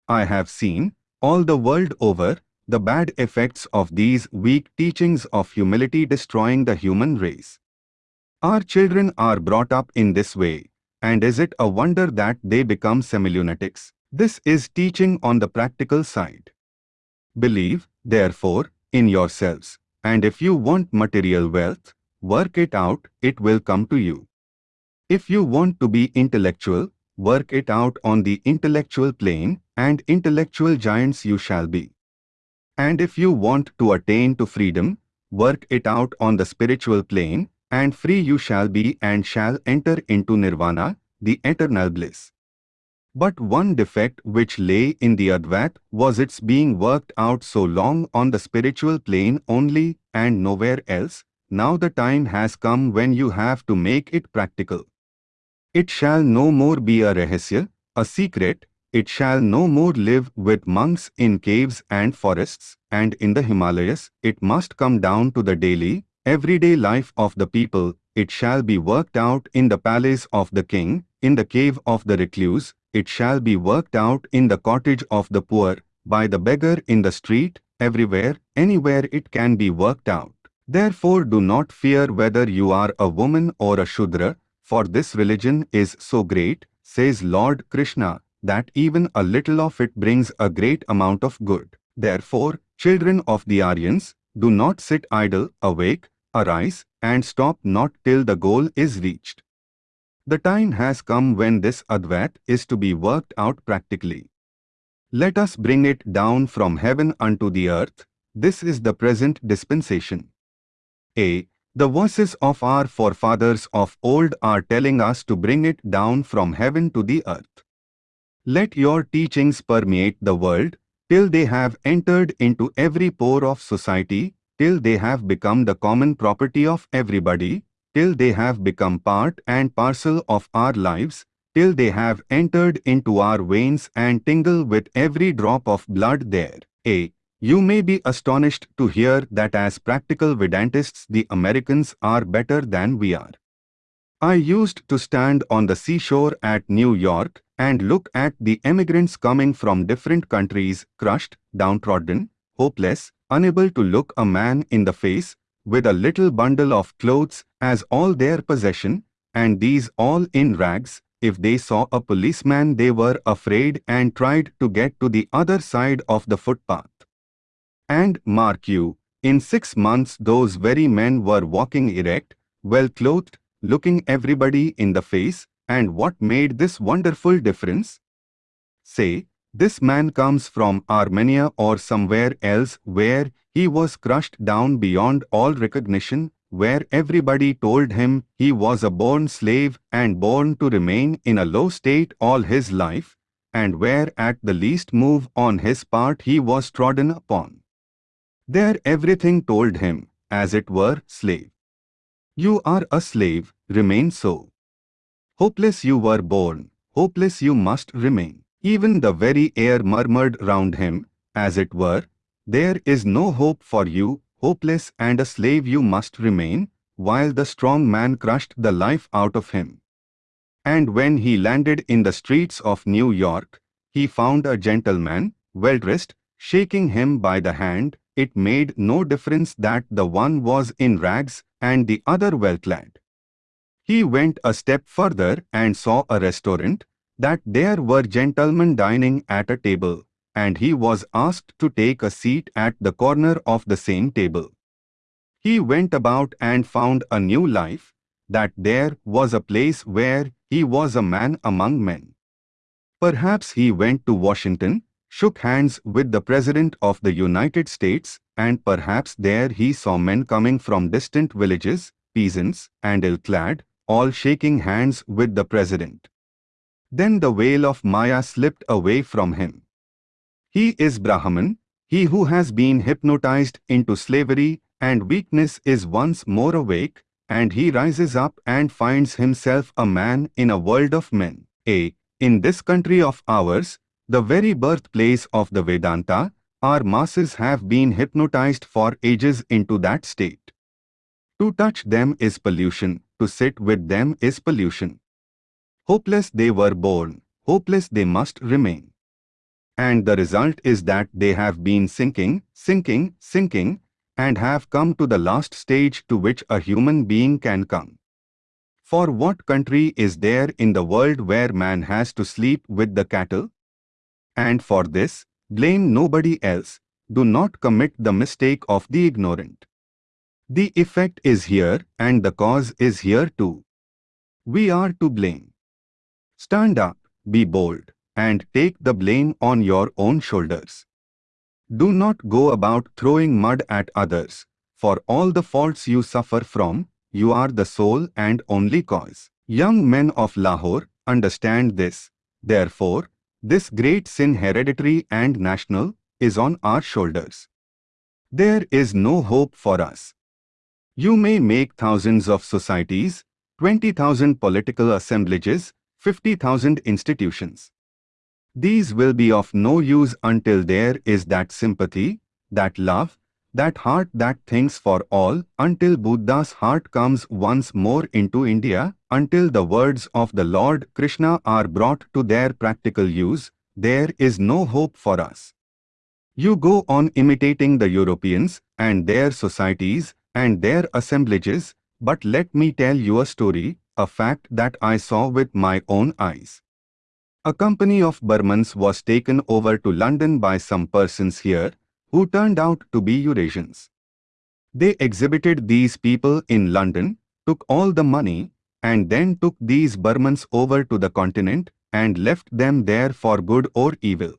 I have seen, all the world over, the bad effects of these weak teachings of humility destroying the human race. Our children are brought up in this way, and is it a wonder that they become semi-lunatics? This is teaching on the practical side. Believe, therefore, in yourselves, and if you want material wealth, work it out, it will come to you. If you want to be intellectual, work it out on the intellectual plane, and intellectual giants you shall be. And if you want to attain to freedom, work it out on the spiritual plane, and free you shall be and shall enter into nirvana, the eternal bliss. But one defect which lay in the Advait was its being worked out so long on the spiritual plane only and nowhere else. Now the time has come when you have to make it practical. It shall no more be a rahasya, a secret, it shall no more live with monks in caves and forests, and in the Himalayas, it must come down to the daily, everyday life of the people, it shall be worked out in the palace of the king, in the cave of the recluse, it shall be worked out in the cottage of the poor, by the beggar in the street, everywhere, anywhere it can be worked out. Therefore do not fear whether you are a woman or a Shudra, for this religion is so great, says Lord Krishna, that even a little of it brings a great amount of good. Therefore, children of the Aryans, do not sit idle, awake, arise, and stop not till the goal is reached. The time has come when this Advait is to be worked out practically. Let us bring it down from heaven unto the earth. This is the present dispensation. A. The voices of our forefathers of old are telling us to bring it down from heaven to the earth. Let your teachings permeate the world, till they have entered into every pore of society, till they have become the common property of everybody, till they have become part and parcel of our lives, till they have entered into our veins and tingle with every drop of blood there. A. You may be astonished to hear that as practical Vedantists the Americans are better than we are. I used to stand on the seashore at New York and look at the emigrants coming from different countries, crushed, downtrodden, hopeless, unable to look a man in the face, with a little bundle of clothes as all their possession, and these all in rags, if they saw a policeman they were afraid and tried to get to the other side of the footpath. And mark you, in six months those very men were walking erect, well clothed, looking everybody in the face, and what made this wonderful difference? Say, this man comes from Armenia or somewhere else where he was crushed down beyond all recognition, where everybody told him he was a born slave and born to remain in a low state all his life, and where at the least move on his part he was trodden upon. There everything told him, as it were, slave. You are a slave, remain so. Hopeless you were born, hopeless you must remain. Even the very air murmured round him, as it were, There is no hope for you, hopeless and a slave you must remain, while the strong man crushed the life out of him. And when he landed in the streets of New York, he found a gentleman, well dressed, shaking him by the hand. It made no difference that the one was in rags and the other well clad. He went a step further and saw a restaurant, that there were gentlemen dining at a table, and he was asked to take a seat at the corner of the same table. He went about and found a new life, that there was a place where he was a man among men. Perhaps he went to Washington, shook hands with the President of the United States, and perhaps there he saw men coming from distant villages, peasants, and ill-clad, all shaking hands with the president. Then the veil of Maya slipped away from him. He is Brahman, he who has been hypnotized into slavery and weakness is once more awake, and he rises up and finds himself a man in a world of men. A. In this country of ours, the very birthplace of the Vedanta, our masses have been hypnotized for ages into that state. To touch them is pollution, to sit with them is pollution. Hopeless they were born, hopeless they must remain. And the result is that they have been sinking, sinking, sinking, and have come to the last stage to which a human being can come. For what country is there in the world where man has to sleep with the cattle? And for this, blame nobody else, do not commit the mistake of the ignorant. The effect is here and the cause is here too. We are to blame. Stand up, be bold, and take the blame on your own shoulders. Do not go about throwing mud at others. For all the faults you suffer from, you are the sole and only cause. Young men of Lahore, understand this. Therefore, this great sin hereditary and national is on our shoulders. There is no hope for us. You may make thousands of societies, 20,000 political assemblages, 50,000 institutions. These will be of no use until there is that sympathy, that love, that heart that thinks for all, until Buddha's heart comes once more into India, until the words of the Lord Krishna are brought to their practical use, there is no hope for us. You go on imitating the Europeans and their societies and their assemblages, but let me tell you a story, a fact that I saw with my own eyes. A company of Burmans was taken over to London by some persons here, who turned out to be Eurasians. They exhibited these people in London, took all the money, and then took these Burmans over to the continent and left them there for good or evil.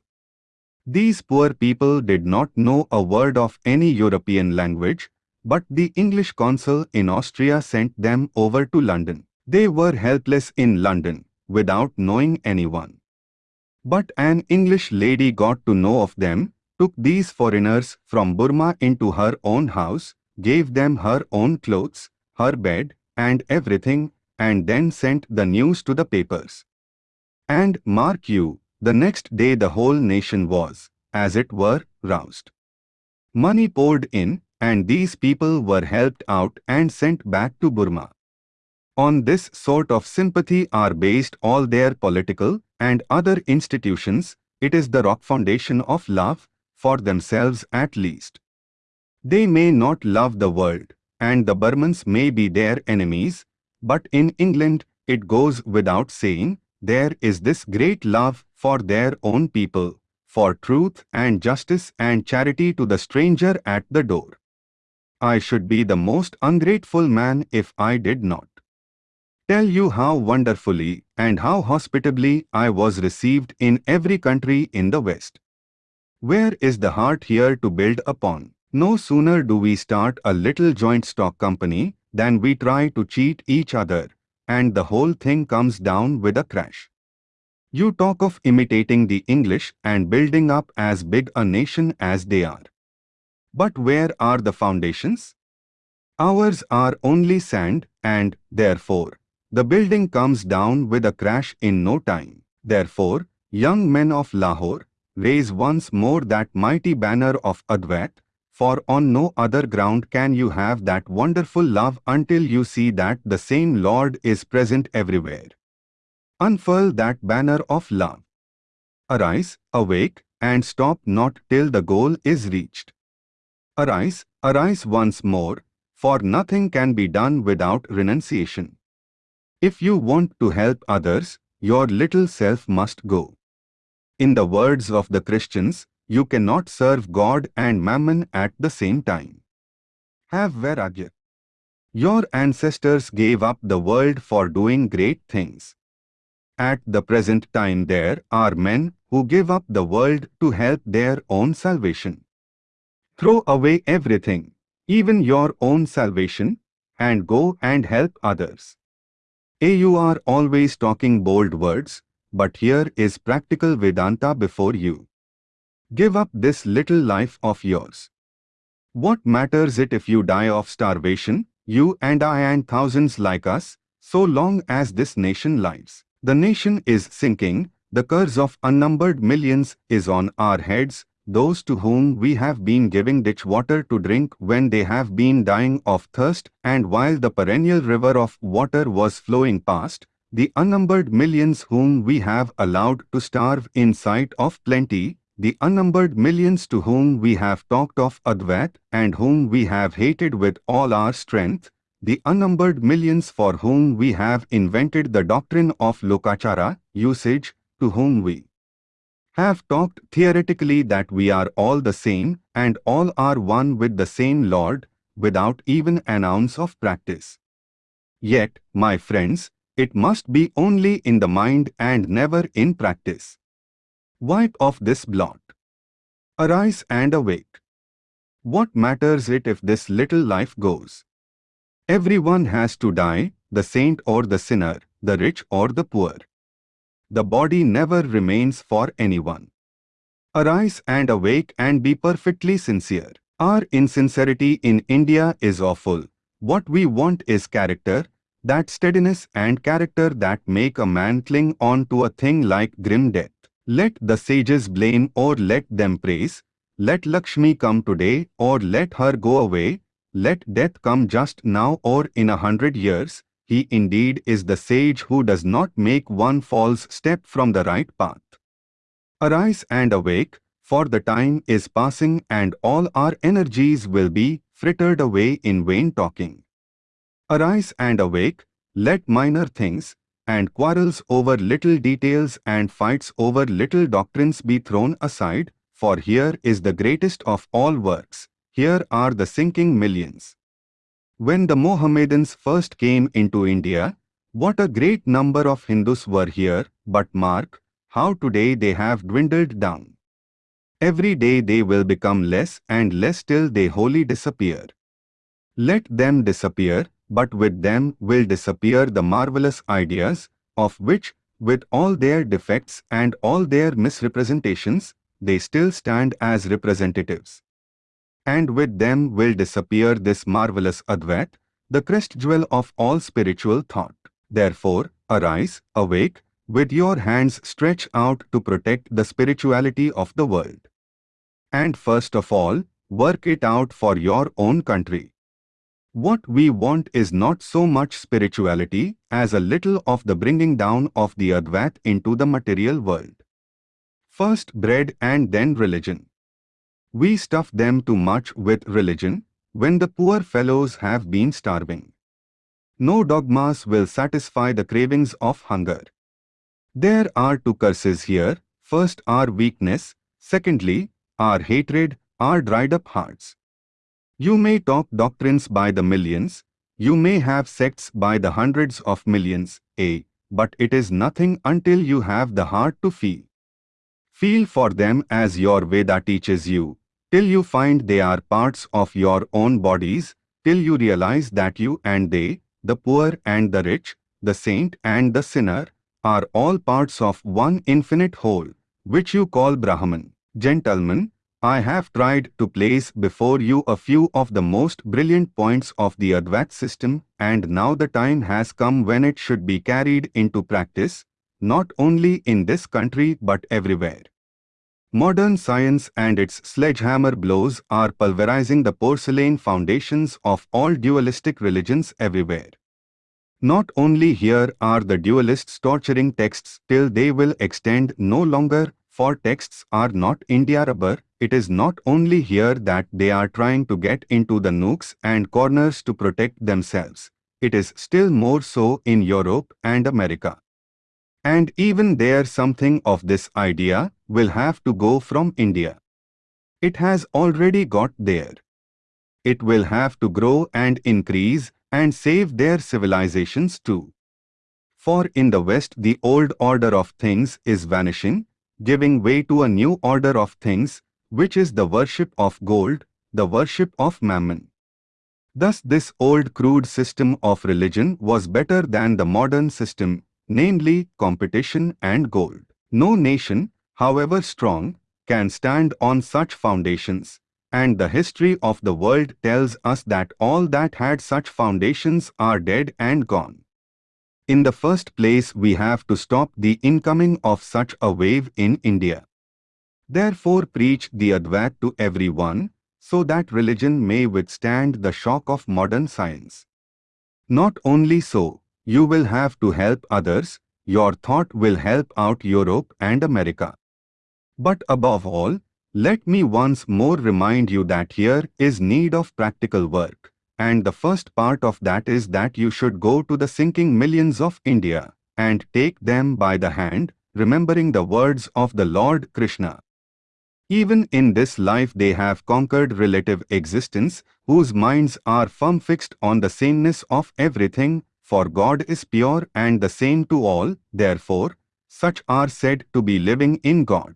These poor people did not know a word of any European language, but the English consul in Austria sent them over to London. They were helpless in London, without knowing anyone. But an English lady got to know of them, took these foreigners from Burma into her own house, gave them her own clothes, her bed, and everything, and then sent the news to the papers. And mark you, the next day the whole nation was, as it were, roused. Money poured in, and these people were helped out and sent back to Burma. On this sort of sympathy are based all their political and other institutions, it is the rock foundation of love, for themselves at least. They may not love the world, and the Burmans may be their enemies, but in England, it goes without saying, there is this great love for their own people, for truth and justice and charity to the stranger at the door. I should be the most ungrateful man if I did not tell you how wonderfully and how hospitably I was received in every country in the West. Where is the heart here to build upon? No sooner do we start a little joint stock company than we try to cheat each other, and the whole thing comes down with a crash. You talk of imitating the English and building up as big a nation as they are. But where are the foundations? Ours are only sand and, therefore, the building comes down with a crash in no time. Therefore, young men of Lahore, raise once more that mighty banner of Advait, for on no other ground can you have that wonderful love until you see that the same Lord is present everywhere. Unfurl that banner of love. Arise, awake, and stop not till the goal is reached. Arise, arise once more, for nothing can be done without renunciation. If you want to help others, your little self must go. In the words of the Christians, you cannot serve God and mammon at the same time. Have Vairagya. Your ancestors gave up the world for doing great things. At the present time there are men who give up the world to help their own salvation. Throw away everything, even your own salvation, and go and help others. A you are always talking bold words, but here is practical Vedanta before you. Give up this little life of yours. What matters it if you die of starvation, you and I and thousands like us, so long as this nation lives? The nation is sinking, the curse of unnumbered millions is on our heads, those to whom we have been giving ditch water to drink when they have been dying of thirst, and while the perennial river of water was flowing past, the unnumbered millions whom we have allowed to starve in sight of plenty, the unnumbered millions to whom we have talked of Advait and whom we have hated with all our strength, the unnumbered millions for whom we have invented the doctrine of Lokachara, usage, to whom we have talked theoretically that we are all the same and all are one with the same Lord, without even an ounce of practice. Yet, my friends, it must be only in the mind and never in practice. Wipe off this blot. Arise and awake. What matters it if this little life goes? Everyone has to die, the saint or the sinner, the rich or the poor. The body never remains for anyone. Arise and awake and be perfectly sincere. Our insincerity in India is awful. What we want is character, that steadiness and character that make a man cling on to a thing like grim death. Let the sages blame or let them praise, let Lakshmi come today or let her go away, let death come just now or in a hundred years, he indeed is the sage who does not make one false step from the right path. Arise and awake, for the time is passing and all our energies will be frittered away in vain talking. Arise and awake, let minor things, and quarrels over little details and fights over little doctrines be thrown aside, for here is the greatest of all works, here are the sinking millions. When the Mohammedans first came into India, what a great number of Hindus were here, but mark, how today they have dwindled down. Every day they will become less and less till they wholly disappear. Let them disappear, but with them will disappear the marvelous ideas, of which, with all their defects and all their misrepresentations, they still stand as representatives and with them will disappear this marvelous Advait, the crest jewel of all spiritual thought. Therefore, arise, awake, with your hands stretched out to protect the spirituality of the world. And first of all, work it out for your own country. What we want is not so much spirituality as a little of the bringing down of the Advait into the material world. First bread and then religion. We stuff them too much with religion when the poor fellows have been starving. No dogmas will satisfy the cravings of hunger. There are two curses here. First our weakness, secondly, our hatred, our dried up hearts. You may talk doctrines by the millions, you may have sects by the hundreds of millions, a, but it is nothing until you have the heart to feel. Feel for them as your Veda teaches you, till you find they are parts of your own bodies, till you realize that you and they, the poor and the rich, the saint and the sinner, are all parts of one infinite whole, which you call Brahman. Gentlemen, I have tried to place before you a few of the most brilliant points of the Advait system and now the time has come when it should be carried into practice, not only in this country but everywhere. Modern science and its sledgehammer blows are pulverizing the porcelain foundations of all dualistic religions everywhere. Not only here are the dualists torturing texts till they will extend no longer, for texts are not India rubber, it is not only here that they are trying to get into the nooks and corners to protect themselves. It is still more so in Europe and America. And even there something of this idea will have to go from India. It has already got there. It will have to grow and increase and save their civilizations too. For in the West the old order of things is vanishing, giving way to a new order of things, which is the worship of gold, the worship of mammon. Thus this old crude system of religion was better than the modern system, namely competition and gold. No nation, however strong, can stand on such foundations, and the history of the world tells us that all that had such foundations are dead and gone. In the first place we have to stop the incoming of such a wave in India. Therefore preach the Advait to everyone, so that religion may withstand the shock of modern science. Not only so, you will have to help others, your thought will help out Europe and America. But above all, let me once more remind you that here is need of practical work, and the first part of that is that you should go to the sinking millions of India and take them by the hand, remembering the words of the Lord Krishna. Even in this life they have conquered relative existence, whose minds are firm fixed on the sameness of everything, for God is pure and the same to all, therefore, such are said to be living in God.